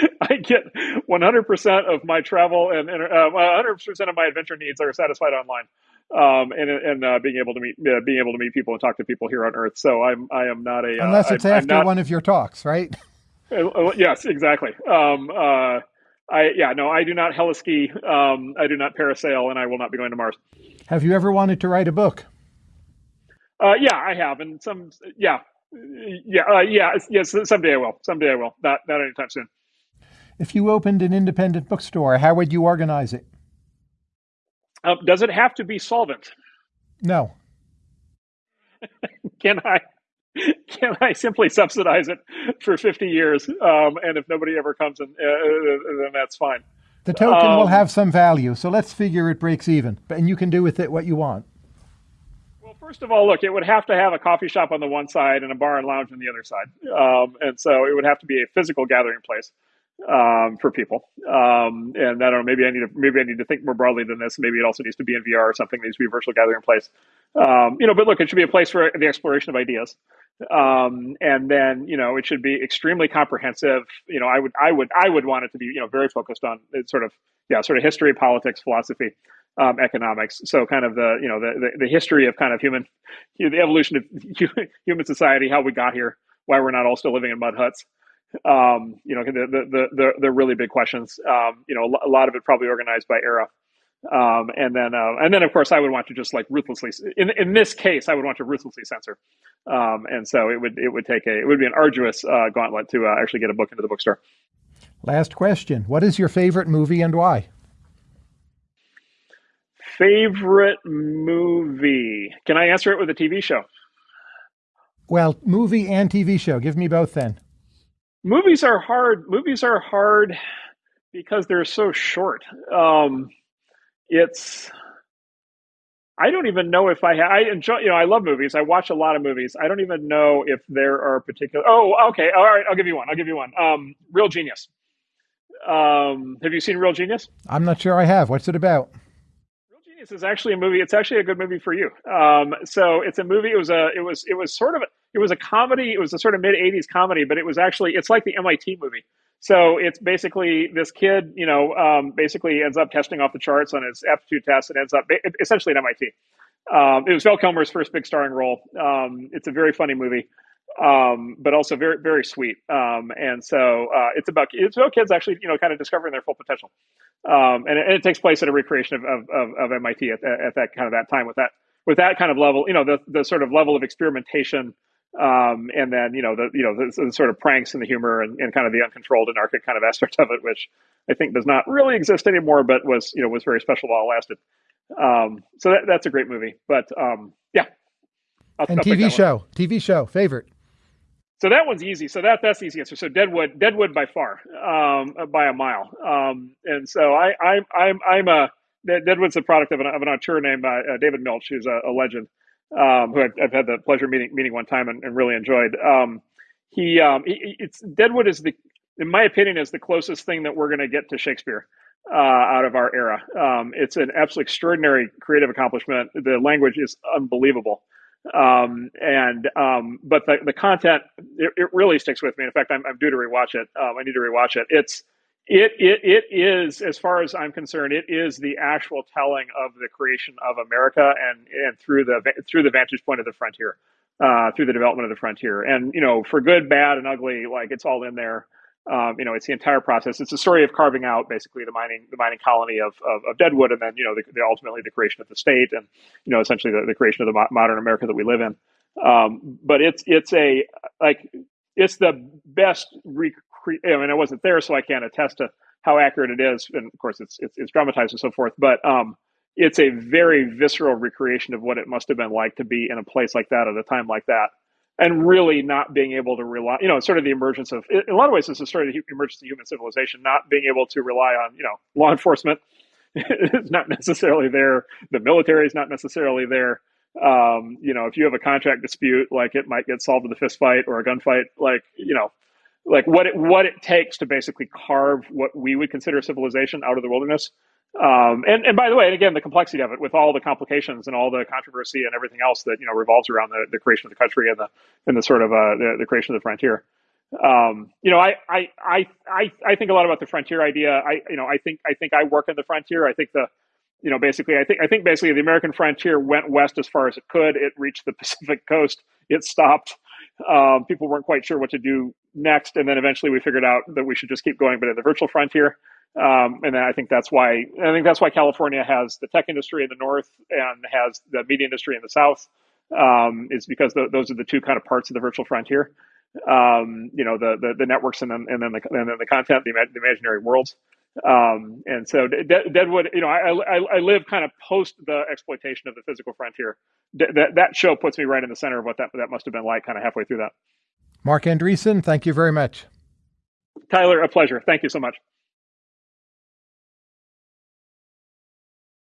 I get 100% of my travel and, and uh, 100% of my adventure needs are satisfied online. Um, and and uh, being able to meet uh, being able to meet people and talk to people here on Earth. So I'm I am not a uh, unless it's I, after not, one of your talks, right? Uh, uh, yes, exactly. Um, I yeah no, I do not heliski. Um, I do not parasail, and I will not be going to Mars. Have you ever wanted to write a book? yeah, I have, and some yeah yeah yeah yes. Someday I will. Someday I will. Not not anytime soon. If you opened an independent bookstore, how would you organize it? Um, does it have to be solvent? No. can I can I simply subsidize it for 50 years? Um, and if nobody ever comes, in, uh, uh, then that's fine. The token um, will have some value, so let's figure it breaks even, and you can do with it what you want. Well, first of all, look, it would have to have a coffee shop on the one side and a bar and lounge on the other side, um, and so it would have to be a physical gathering place um, for people. Um, and I don't know, maybe I need to maybe I need to think more broadly than this. Maybe it also needs to be in VR or something. It needs to be a virtual gathering place. Um, you know, but look, it should be a place for the exploration of ideas. Um, and then you know, it should be extremely comprehensive. You know, I would I would I would want it to be you know very focused on sort of yeah sort of history, politics, philosophy. Um, economics. So kind of the you know the, the, the history of kind of human the evolution of human society, how we got here, why we're not all still living in mud huts, um, you know, the, the, the, the, really big questions, um, you know, a lot of it probably organized by era. Um, and then, uh, and then of course I would want to just like ruthlessly, in, in this case, I would want to ruthlessly censor. Um, and so it would, it would take a, it would be an arduous, uh, gauntlet to uh, actually get a book into the bookstore. Last question. What is your favorite movie and why? Favorite movie. Can I answer it with a TV show? Well, movie and TV show. Give me both then movies are hard. Movies are hard because they're so short. Um, it's I don't even know if I ha- I enjoy you know I love movies. I watch a lot of movies. I don't even know if there are particular. Oh, okay, all right. I'll give you one. I'll give you one. Um, Real Genius. Um, have you seen Real Genius? I'm not sure I have. What's it about? Real Genius is actually a movie. It's actually a good movie for you. Um, so it's a movie. It was a. It was. It was sort of. A, it was a comedy. It was a sort of mid '80s comedy, but it was actually it's like the MIT movie. So it's basically this kid, you know, um, basically ends up testing off the charts on his aptitude test and ends up essentially at MIT. Um, it was Val Kilmer's first big starring role. Um, it's a very funny movie, um, but also very very sweet. Um, and so uh, it's about it's about kids actually, you know, kind of discovering their full potential. Um, and it, and, it, takes place at a recreation of, of, of, of MIT at, at that kind of that time with that with that kind of level, you know, the the sort of level of experimentation um, and then you know the you know the, the, sort of pranks and the humor and, and kind of the uncontrolled anarchic kind of aspect of it, which I think does not really exist anymore, but was you know was very special while it lasted. Um, so that, that's a great movie. But um, yeah, I'll, and TV show, one. TV show favorite. So that one's easy. So that that's the easy answer. So Deadwood, Deadwood by far, um, by a mile. Um, and so I, I I'm I'm a Deadwood's a product of an, of an auteur named uh, uh David Milch, who's a, a legend um, who I've, I've, had the pleasure meeting meeting one time and, and really enjoyed. Um, he, um, he, it's Deadwood is the, in my opinion, is the closest thing that we're going to get to Shakespeare uh, out of our era. Um, it's an absolutely extraordinary creative accomplishment. The language is unbelievable. Um, and um, but the, the content it, it, really sticks with me. In fact, I'm, I'm due to rewatch it. I need to rewatch it. It's It, it it is, as far as I'm concerned, it is the actual telling of the creation of America and and through the through the vantage point of the frontier, uh, through the development of the frontier. And you know, for good, bad, and ugly, like it's all in there. Um, you know, it's the entire process. It's a story of carving out basically the mining the mining colony of, of, of Deadwood, and then you know the, the, ultimately the creation of the state, and you know essentially the, the creation of the mo- modern America that we live in. Um, but it's it's a like it's the best I mean, I wasn't there, so I can't attest to how accurate it is. And of course, it's it's, it's dramatized and so forth. But um, it's a very visceral recreation of what it must have been like to be in a place like that at a time like that, and really not being able to rely. You know, sort of the emergence of. In a lot of ways, it's a story of the emergence of human civilization, not being able to rely on you know law enforcement. it's not necessarily there. The military is not necessarily there. Um, you know, if you have a contract dispute, like it might get solved with a fist fight or a gunfight, like you know, like what it what it takes to basically carve what we would consider civilization out of the wilderness. Um, and and by the way, and again, the complexity of it with all the complications and all the controversy and everything else that you know revolves around the, the creation of the country and the and the sort of uh, the, the creation of the frontier. Um, you know, I, I I I I think a lot about the frontier idea. I you know I think I think I work in the frontier. I think the you know basically I think I think basically the American frontier went west as far as it could. It reached the Pacific coast. It stopped. Um, people weren't quite sure what to do next, and then eventually we figured out that we should just keep going, but at the virtual frontier. Um, and I think that's why I think that's why California has the tech industry in the north and has the media industry in the south. Um, is because those are the two kind of parts of the virtual frontier. Um, you know, the, the, the networks and then and then the and then the content, the, the imaginary worlds. Um, and so De- Deadwood, you know, I, I, I live kind of post the exploitation of the physical frontier. De- that that show puts me right in the center of what that that must have been like, kind of halfway through that. Marc Andreessen, thank you very much. Tyler, a pleasure. Thank you so much.